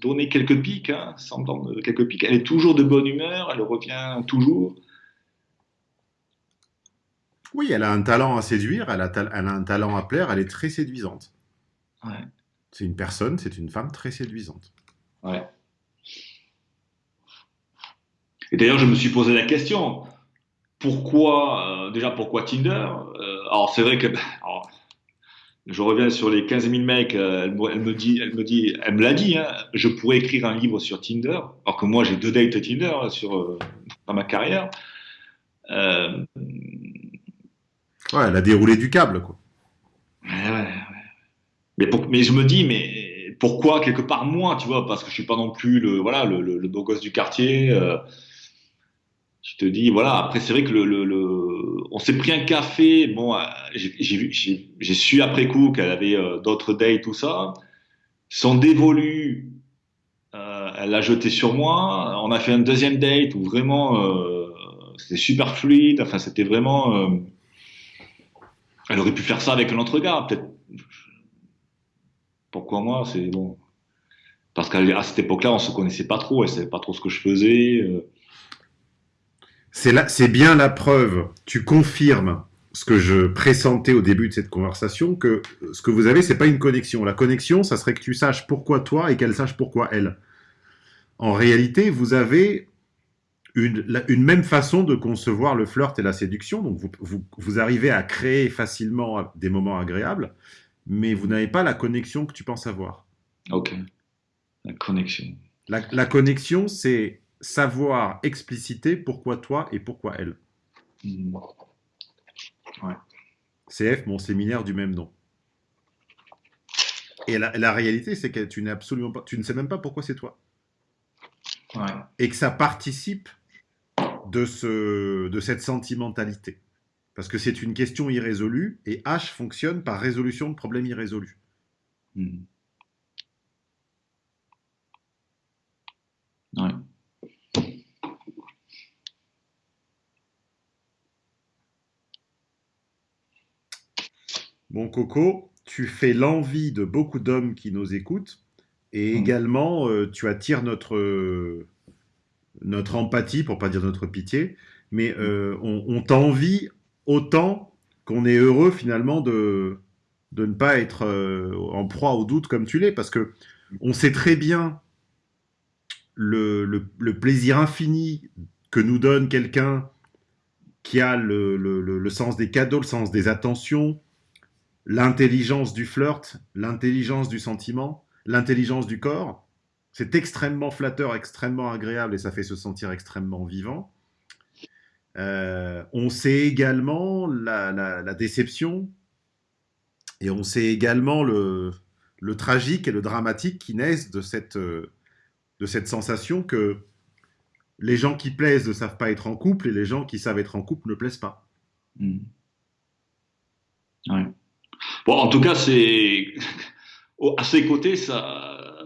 donner quelques pics, hein, sans donner quelques pics, elle est toujours de bonne humeur. Elle revient toujours. Oui, elle a un talent à séduire, elle a, ta- elle a un talent à plaire, elle est très séduisante. Ouais. C'est une personne, c'est une femme très séduisante. Ouais. Et d'ailleurs, je me suis posé la question pourquoi, euh, déjà, pourquoi Tinder? Euh, Alors, c'est vrai que alors, je reviens sur les 15 000 mecs, euh, elle, me- elle me dit, elle me dit, elle me l'a dit, hein, je pourrais écrire un livre sur Tinder, alors que moi j'ai deux dates Tinder hein, sur, dans ma carrière. Ouais, elle a déroulé du câble, quoi. Mais, mais je me dis, mais pourquoi quelque part moi, tu vois, parce que je suis pas non plus le, voilà, le, beau gosse du quartier. euh, je te dis, voilà. Après, c'est vrai que le, le, on s'est pris un café. Bon, euh, j'ai su après coup qu'elle avait euh, d'autres dates, tout ça. Son dévolu, euh, elle l'a jeté sur moi. On a fait un deuxième date où vraiment, c'était super fluide. Enfin, c'était vraiment. Elle aurait pu faire ça avec un autre gars, peut-être. Pourquoi moi C'est bon. Parce qu'à cette époque-là, on se connaissait pas trop. Elle savait pas trop ce que je faisais. euh. C'est là, c'est bien la preuve. Tu confirmes ce que je pressentais au début de cette conversation que ce que vous avez, c'est pas une connexion. La connexion, ça serait que tu saches pourquoi toi et qu'elle sache pourquoi elle. En réalité, vous avez une, la- une même façon de concevoir le flirt et la séduction. Donc, vous, vous, vous arrivez à créer facilement des moments agréables, mais vous n'avez pas la connexion que tu penses avoir. Ok. La connexion. La, la connexion, c'est savoir expliciter pourquoi toi et pourquoi elle. Hmm. CF, mon séminaire du même nom. Et la, la réalité, c'est que tu n'es absolument pas, tu ne sais même pas pourquoi c'est toi. Ouais. Et que ça participe de, ce, de cette sentimentalité. Parce que c'est une question irrésolue et H fonctionne par résolution de problèmes irrésolus. Hmm. Ouais. Bon, Coco, tu fais l'envie de beaucoup d'hommes qui nous écoutent et Mhm. également euh, tu attires notre, notre empathie, pour pas dire notre pitié, mais euh, on, on t'envie autant qu'on est heureux finalement de, de ne pas être euh, en proie au doute comme tu l'es, parce que on sait très bien le, le- le plaisir infini que nous donne quelqu'un qui a le, le- le- le sens des cadeaux, le sens des attentions, l'intelligence du flirt, l'intelligence du sentiment, l'intelligence du corps. C'est extrêmement flatteur, extrêmement agréable et ça fait se sentir extrêmement vivant. Euh, on sait également la, la- déception et on sait également le, le tragique et le dramatique qui naissent de cette, euh, de cette sensation que les gens qui plaisent ne savent pas être en couple et les gens qui savent être en couple ne plaisent pas. Hmm. Ouais. Bon, en tout cas, c'est à ses côtés, ça,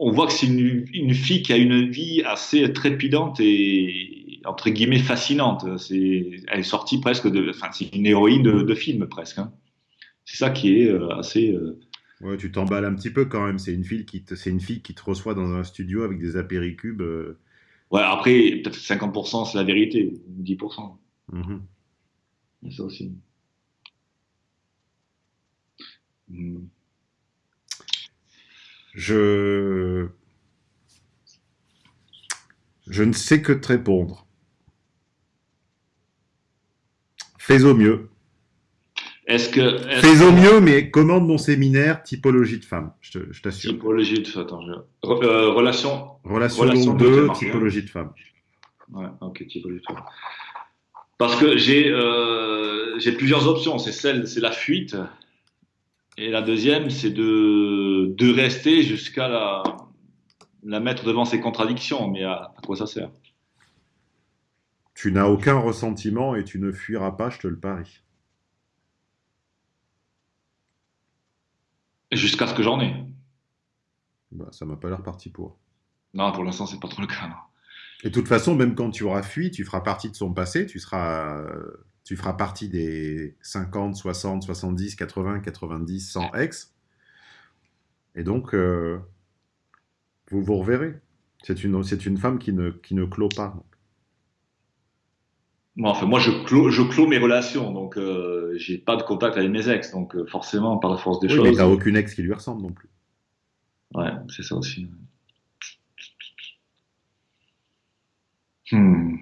on voit que c'est une, une fille qui a une vie assez trépidante et entre guillemets fascinante. C'est, elle est sortie presque de, enfin, c'est une héroïne de, de film presque. hein. C'est ça qui est euh, assez. euh, Ouais, tu t'emballes un petit peu quand même. C'est une fille qui te, c'est une fille qui te reçoit dans un studio avec des apéricubes. euh, Ouais, après, peut-être 50%, c'est la vérité, ou 10%. mhm. Il y a ça aussi. Hmm. Je, je ne sais que te répondre. Fais au mieux. Est-ce que. Fais au que- mieux, mais commande mon séminaire typologie de femme. Je t'assure. Typologie de. Attends, je... Re- euh, relation. Relation, Relation longue de 2, marche, hein. typologie de femme. Ouais, ok, typologie de. Parce que j'ai euh, j'ai plusieurs options. C'est celle, c'est la fuite. Et la deuxième, c'est de, de rester jusqu'à la, la mettre devant ses contradictions. Mais à, à quoi ça sert? Tu n'as aucun ressentiment et tu ne fuiras pas, je te le parie. Jusqu'à ce que j'en ai. Bah, ça m'a pas l'air parti pour. Non, pour l'instant, c'est pas trop le cas. non. Et de toute façon, même quand tu auras fui, tu feras partie de son passé, tu seras, euh, tu feras partie des 50, 60, 70, 80, 90, 100 ex. Et donc, euh, vous vous reverrez. C'est une, c'est une femme qui ne, qui ne clôt pas. Bon, enfin, moi, je clôt, je clôt mes relations, donc euh, j'ai pas de contact avec mes ex, donc euh, forcément, par la force des Oui, mais choses. t'as aucune ex qui lui ressemble non plus. Ouais, c'est ça aussi. Hmm.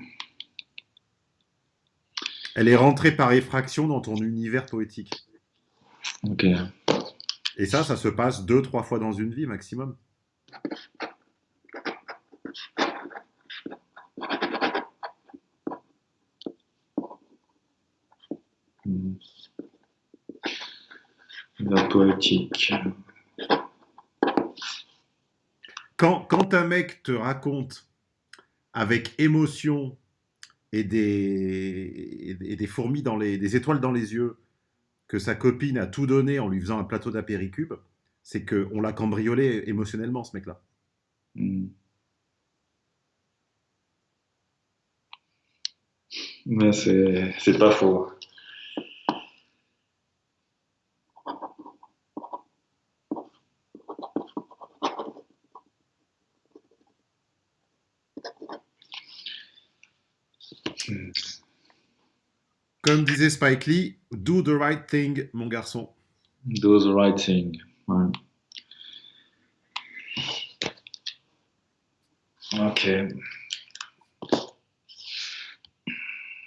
Elle est rentrée par effraction dans ton univers poétique. Ok. Et ça, ça se passe deux, trois fois dans une vie maximum. Hmm. La poétique. Quand, quand un mec te raconte avec émotion et des, fourmis dans les, étoiles dans les yeux que sa copine a tout donné en lui faisant un plateau d'apéricube, c'est qu'on l'a cambriolé émotionnellement, ce mec-là. Hmm. Mais c'est c'est pas faux. Comme disait Spike Lee, do the right thing, mon garçon. Do the right thing. Ouais. Ok.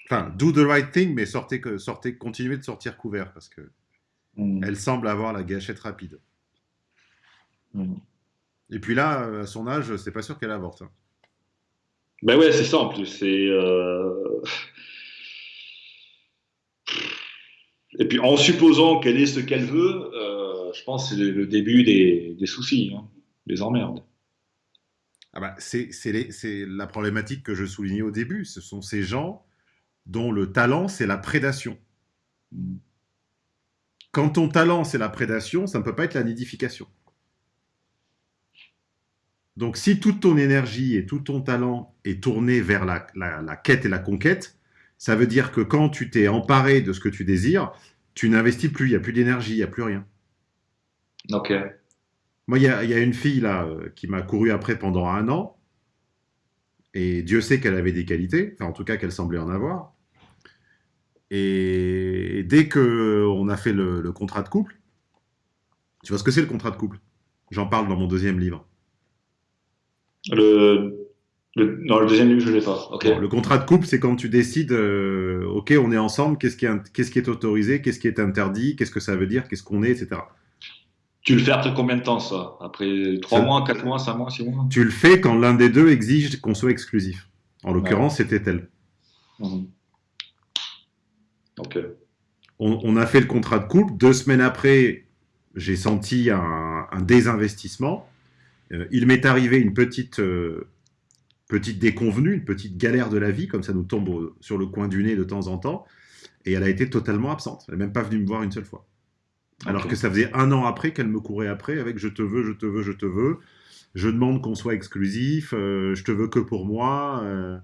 Enfin, do the right thing, mais sortez, sortez, continuez de sortir couvert parce que Hmm. elle semble avoir la gâchette rapide. Hmm. Et puis là, à son âge, c'est pas sûr qu'elle avorte. hein. Ben ouais, c'est ça en plus. C'est. euh, Et puis en supposant qu'elle ait ce qu'elle veut, euh, je pense que c'est le, début des, soucis, hein, des emmerdes. Ah bah, c'est la problématique que je soulignais au début. Ce sont ces gens dont le talent, c'est la prédation. Quand ton talent, c'est la prédation, ça ne peut pas être la nidification. Donc, si toute ton énergie et tout ton talent est tourné vers la quête et la conquête, ça veut dire que quand tu t'es emparé de ce que tu désires, tu n'investis plus, il n'y a plus d'énergie, il n'y a plus rien. Ok. Moi, il y a, il y a une fille là euh, qui m'a couru après pendant un an, et Dieu sait qu'elle avait des qualités, enfin en tout cas qu'elle semblait en avoir. Et dès que on a fait le, le contrat de couple, tu vois ce que c'est le contrat de couple? J'en parle dans mon deuxième livre. Le, le, non, le deuxième livre, je l'ai pas. Bon, le contrat de couple, c'est quand tu décides, euh, ok, on est ensemble, qu'est-ce qui est, qu'est-ce qui est autorisé, qu'est-ce qui est interdit, qu'est-ce que ça veut dire, qu'est-ce qu'on est, etc. Tu le fais après combien de temps, ça? Après 3 Ça- mois, 4 mois, 5 mois, 6 mois? Tu le fais quand l'un des deux exige qu'on soit exclusif. En l'occurrence, c'était elle. Mhm. Ok. on, on a fait le contrat de couple. Deux semaines après, j'ai senti un, un désinvestissement. Euh, il m'est arrivé une petite, euh, petite déconvenue, une petite galère de la vie, comme ça nous tombe sur le coin du nez de temps en temps. Et elle a été totalement absente. Elle n'est même pas venue me voir une seule fois. Alors que ça faisait un an après qu'elle me courait après avec je te veux, je te veux, je te veux. Je demande qu'on soit exclusif. euh, je te veux que pour moi. euh,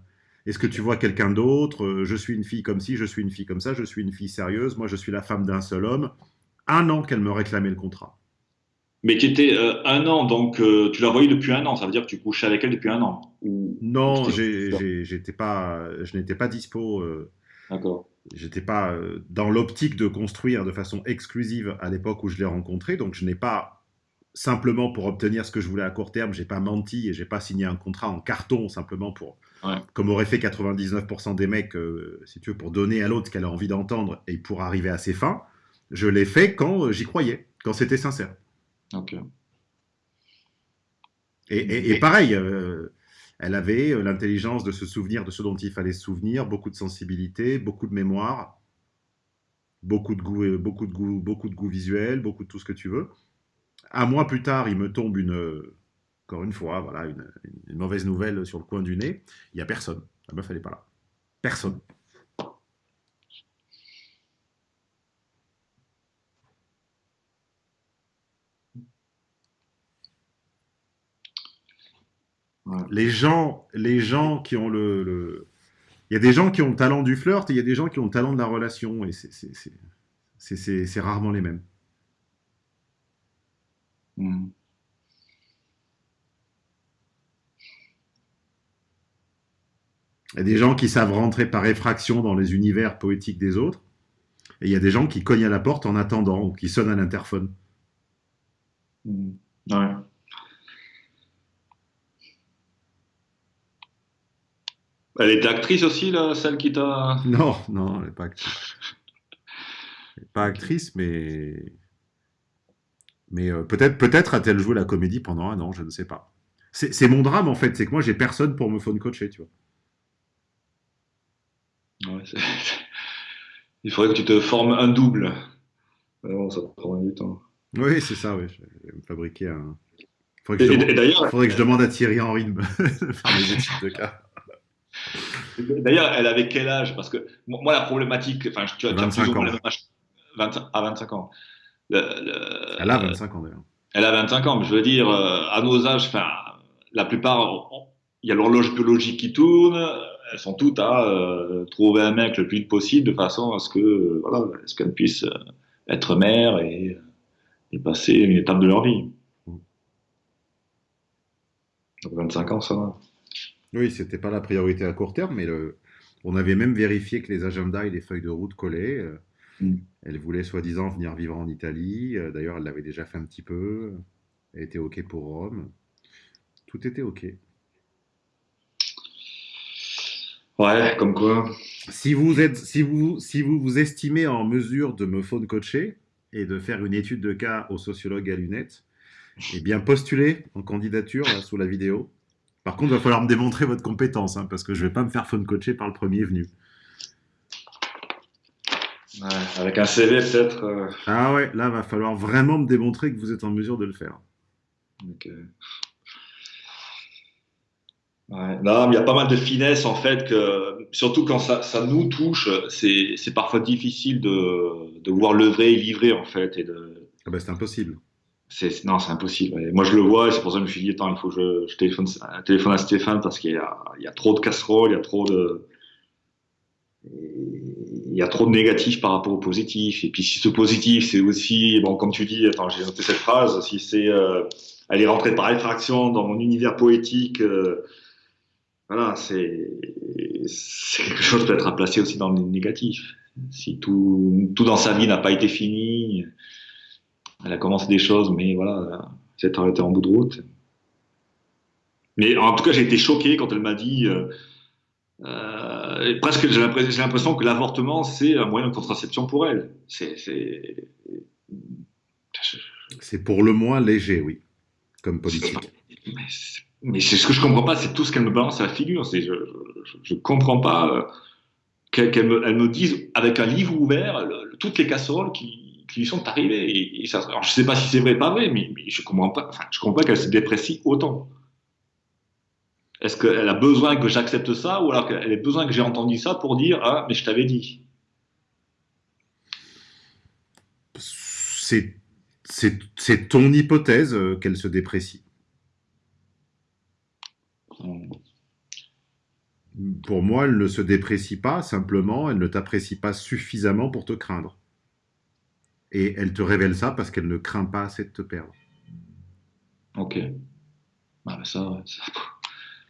est-ce que tu vois quelqu'un d'autre Euh, Je suis une fille comme ci, je suis une fille comme ça, je suis une fille sérieuse, moi je suis la femme d'un seul homme. Un an qu'elle me réclamait le contrat. Mais tu étais euh, un an, donc euh, tu la voyais depuis un an. Ça veut dire que tu couchais avec elle depuis un an. Ou... Non, j'étais pas, je n'étais pas dispo, euh, D'accord. j'étais pas euh, dans l'optique de construire de façon exclusive à l'époque où je l'ai rencontré, donc je n'ai pas simplement pour obtenir ce que je voulais à court terme, j'ai pas menti et j'ai pas signé un contrat en carton simplement pour, Ouais. comme auraient fait 99% des mecs, euh, si tu veux, pour donner à l'autre ce qu'elle a envie d'entendre et pour arriver à ses fins. Je l'ai fait quand euh, j'y croyais, quand c'était sincère. Et, pareil, euh, elle avait euh, l'intelligence de se souvenir de ce dont il fallait se souvenir, beaucoup de sensibilité, beaucoup de mémoire, beaucoup de goût, euh, beaucoup de goût, beaucoup de goût visuel, beaucoup de tout ce que tu veux. Un mois plus tard, il me tombe une, encore une fois, voilà, une, une mauvaise nouvelle sur le coin du nez. Il n'y a personne. La meuf, elle n'est pas là. Personne. Les gens, les gens qui ont le, le- Il y a des gens qui ont le talent du flirt et il y a des gens qui ont le talent de la relation. Et c'est- rarement les mêmes. Mhm. Il y a des gens qui savent rentrer par effraction dans les univers poétiques des autres. Et il y a des gens qui cognent à la porte en attendant ou qui sonnent à l'interphone. Ouais. Elle était actrice aussi, là, celle qui t'a. Non, non, elle n'est pas actrice. Elle n'est pas actrice, mais Mais euh, peut-être a-t-elle joué la comédie pendant un an, je ne sais pas. C'est mon drame en fait, c'est que moi j'ai personne pour me phone coacher, tu vois. Ouais, Il faudrait que tu te formes un double. Bon, ça prend du temps. Oui, c'est ça, oui. Je vais me fabriquer un. Faudrait Et, que, je et- et faudrait que je demande à Thierry Henry de me faire études de cas. D'ailleurs, elle avait quel âge? Parce que moi, la problématique, enfin, tu as, tu as 25 plus ou moins ans. le même âge. 25 à 25 ans. Le- le- Elle a 25 ans d'ailleurs. Elle a 25 ans, mais je veux dire, euh, à nos âges, enfin, la plupart, il y a l'horloge biologique qui tourne, elles sont toutes à euh, trouver un mec le plus vite possible de façon à ce que, euh, voilà, ce qu'elles puissent euh, être mères et, et passer une étape de leur vie. Donc 25 ans, ça va. Oui, c'était pas la priorité à court terme, mais le... on avait même vérifié que les agendas et les feuilles de route collaient. Euh, Mm. Elle voulait soi-disant venir vivre en Italie. Euh, D'ailleurs, elle l'avait déjà fait un petit peu. Elle était OK pour Rome. Tout était OK. Ouais, comme quoi. Si vous êtes, si vous, si vous vous estimez en mesure de me phone coacher et de faire une étude de cas au sociologue à lunettes, eh bien postulez en candidature là, sous la vidéo. Par contre, il va falloir me démontrer votre compétence, hein, parce que je vais pas me faire phone coacher par le premier venu. Ouais, avec un CV peut-être. euh, Ah ouais, là, va falloir vraiment me démontrer que vous êtes en mesure de le faire. euh, ouais. Non, mais il y a pas mal de finesse en fait, que, surtout quand ça, ça nous touche, c'est parfois difficile de, de voir le vrai et livrer en fait. Et de, Ah bah, c'est impossible. Non, c'est impossible. Moi je le vois et c'est pour ça que je me suis dit, attends, il faut que je, téléphone, à Stéphane parce qu'il y a, trop de casseroles, il y a trop de. Il y a trop de négatifs par rapport au positif. Et puis si ce positif, c'est aussi, bon, comme tu dis, attends, j'ai noté cette phrase, si c'est euh, elle est rentrée par effraction dans mon univers poétique, euh, voilà, c'est c'est quelque chose peut-être à placer aussi dans le négatif. Si tout, tout dans sa vie n'a pas été fini, elle a commencé des choses, mais voilà, c'est arrêté en bout de route. Mais en tout cas, j'ai été choqué quand elle m'a dit, euh, euh, presque j'ai l'impression que l'avortement, c'est un moyen de contraception pour elle. C'est, pour le moins léger, oui, comme politique. mais c'est- mais ce que je comprends pas, c'est tout ce qu'elle me balance à la figure. C'est, je, je, je comprends pas euh, qu'elle, me, dise avec un livre ouvert le- le- toutes les casseroles qui, qui sont arrivées. Et, et ça, alors je sais pas si c'est vrai, pas vrai, mais, mais je comprends pas. Enfin, je comprends pas qu'elle se déprécie autant. Est-ce qu'elle a besoin que j'accepte ça, ou alors qu'elle a besoin que j'ai entendu ça pour dire ah mais je t'avais dit? C'est ton hypothèse euh, qu'elle se déprécie. Pour moi, elle ne se déprécie pas, simplement, elle ne t'apprécie pas suffisamment pour te craindre. Et elle te révèle ça parce qu'elle ne craint pas assez de te perdre. Ok. Ah, mais ça, ouais, ça-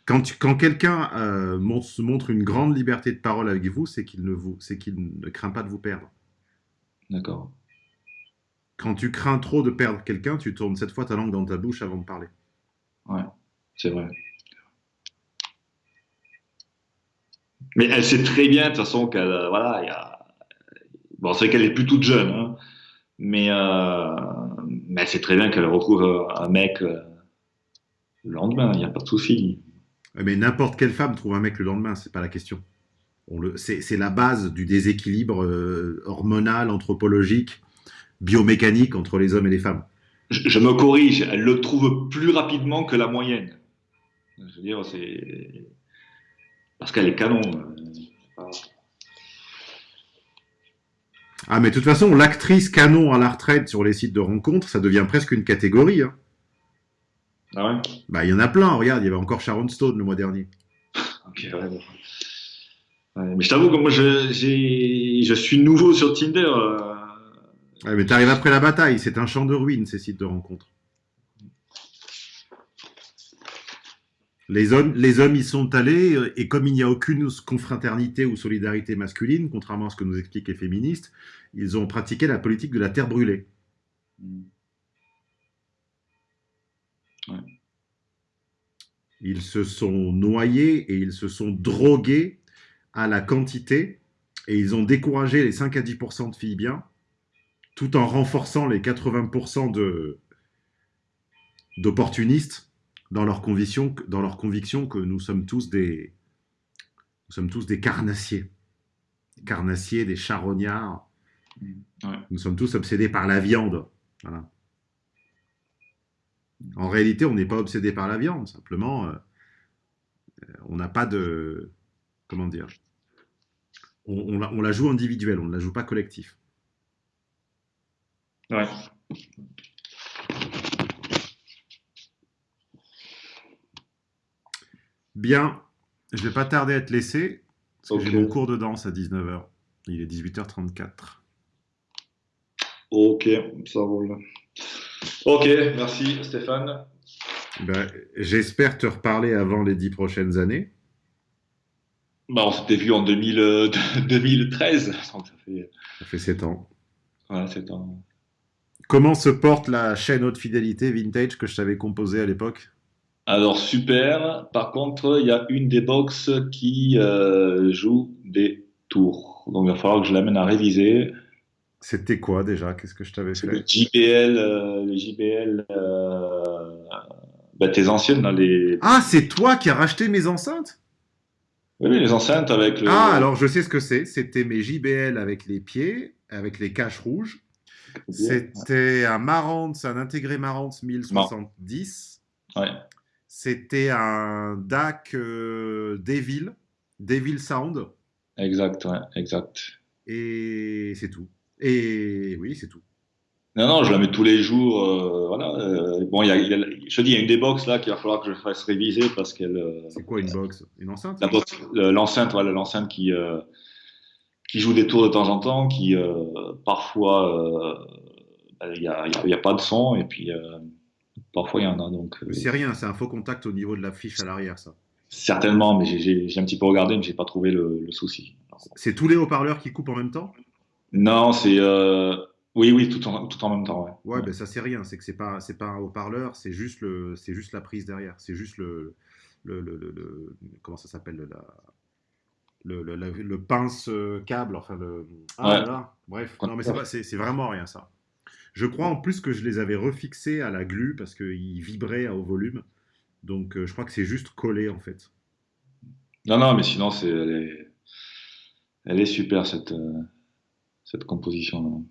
Quand, tu- quand quelqu'un euh, montre une grande liberté de parole avec vous, c'est qu'il ne, vous- craint pas de vous perdre. D'accord. Quand tu crains trop de perdre quelqu'un, tu tournes cette fois ta langue dans ta bouche avant de parler. C'est vrai. Mais elle sait très bien, de toute façon, qu'elle, euh, voilà, il y a... Bon, c'est qu'elle est plus toute jeune, hein, mais, euh, mais elle sait très bien qu'elle retrouve un mec euh, le lendemain, il n'y a pas de souci. Mais n'importe quelle femme trouve un mec le lendemain, c'est pas la question. C'est, c'est la base du déséquilibre euh, hormonal, anthropologique, biomécanique entre les hommes et les femmes. Je, je me corrige, elle le trouve plus rapidement que la moyenne. Je veux dire, c'est... Parce qu'elle est canon. euh, Ah, mais de toute façon, l'actrice canon à la retraite sur les sites de rencontres, ça devient presque une catégorie. hein. Ah ouais? Bah, il y en a plein. Regarde, il y avait encore Sharon Stone le mois dernier. Ok, ouais, bon. Ouais, mais je t'avoue que moi, je, j'ai, je suis nouveau sur Tinder. euh, Ouais, mais t'arrives après la bataille. C'est un champ de ruines, ces sites de rencontres. Les hommes, les hommes y sont allés, euh, et comme il n'y a aucune confraternité ou solidarité masculine, contrairement à ce que nous expliquent les féministes, ils ont pratiqué la politique de la terre brûlée. Ils se sont noyés et ils se sont drogués à la quantité et ils ont découragé les 5 à 10% de filles bien tout en renforçant les 80% de, d'opportunistes dans leur conviction, dans leur conviction que nous sommes tous des, nous sommes tous des carnassiers, des carnassiers, des charognards. Ouais. Nous sommes tous obsédés par la viande. Voilà. En réalité, on n'est pas obsédé par la viande. Simplement, euh, euh, on n'a pas de, comment dire, on, on la, on la joue individuelle, on ne la joue pas collectif. Ouais. Bien, je vais pas tarder à te laisser, parce que j'ai mon cours de danse à 19h. Il est 18h34. Ok, ça roule. Ok, merci Stéphane. Ben, J'espère te reparler avant les 10 prochaines années. Bah, on s'était vu en 2000, euh, 2013, donc ça fait Ça fait 7 ans. ouais, c'est un... Comment se porte la chaîne haute fidélité vintage que je t'avais composée à l'époque? Alors super. Par contre, il y a une des box qui euh, joue des tours, donc il va falloir que je l'amène à réviser. C'était quoi déjà? Qu'est-ce que je t'avais le fait? JBL, euh, les JBL, euh, bah, tes anciennes, là, les, Ah, c'est toi qui as racheté mes enceintes? Oui, oui, les enceintes avec le. Ah, alors je sais ce que c'est. C'était mes JBL avec les pieds, avec les caches rouges. C'était un Marantz, un intégré Marantz 1070. Ouais. C'était un DAC euh, Devil, Devil Sound. Exact, ouais, exact. Et c'est tout. Et oui, c'est tout. Non, non, je la mets tous les jours. euh, voilà. euh, bon, y a, il y a- je te dis, il y a une des box là qu'il va falloir que je fasse réviser parce qu'elle. euh, C'est quoi une box? Une enceinte? L'enceinte, voilà, l'enceinte qui qui joue des tours de temps en temps, qui parfois bah, il y, a, a- pas de son et puis parfois il y en a donc. euh, C'est rien, c'est un faux contact au niveau de la fiche à l'arrière, ça. certainement, mais j'ai- un petit peu regardé, mais j'ai pas trouvé le, le souci. C'est tous les haut-parleurs qui coupent en même temps? Non, c'est euh, oui, oui, tout en tout en même temps, ouais. Ouais, ben ça c'est rien, c'est que c'est pas c'est pas un haut-parleur, c'est juste le c'est juste la prise derrière, c'est juste le le, le, comment ça s'appelle le- la le, le, la- le pince euh, câble, enfin le ah Ouais. là là, bref, non mais c'est vraiment rien ça. Je crois en plus que je les avais refixés à la glu parce qu'ils vibraient à haut volume, donc euh, je crois que c'est juste collé en fait. Non, non, mais sinon c'est elle est, elle est super cette euh, cette composition.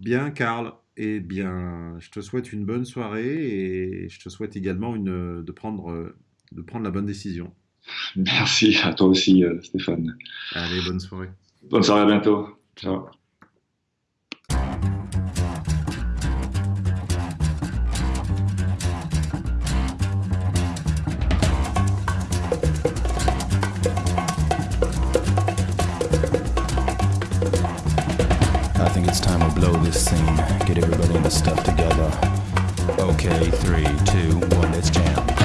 Bien, Karl. Eh bien, je te souhaite une bonne soirée et je te souhaite également une, de, prendre, de prendre la bonne décision. Merci à toi aussi, euh, Stéphane. Allez, bonne soirée. Bonne soirée, à bientôt. Ciao. think it's time to blow this scene. Get everybody in the stuff together. Okay, three, two, one, let's jam.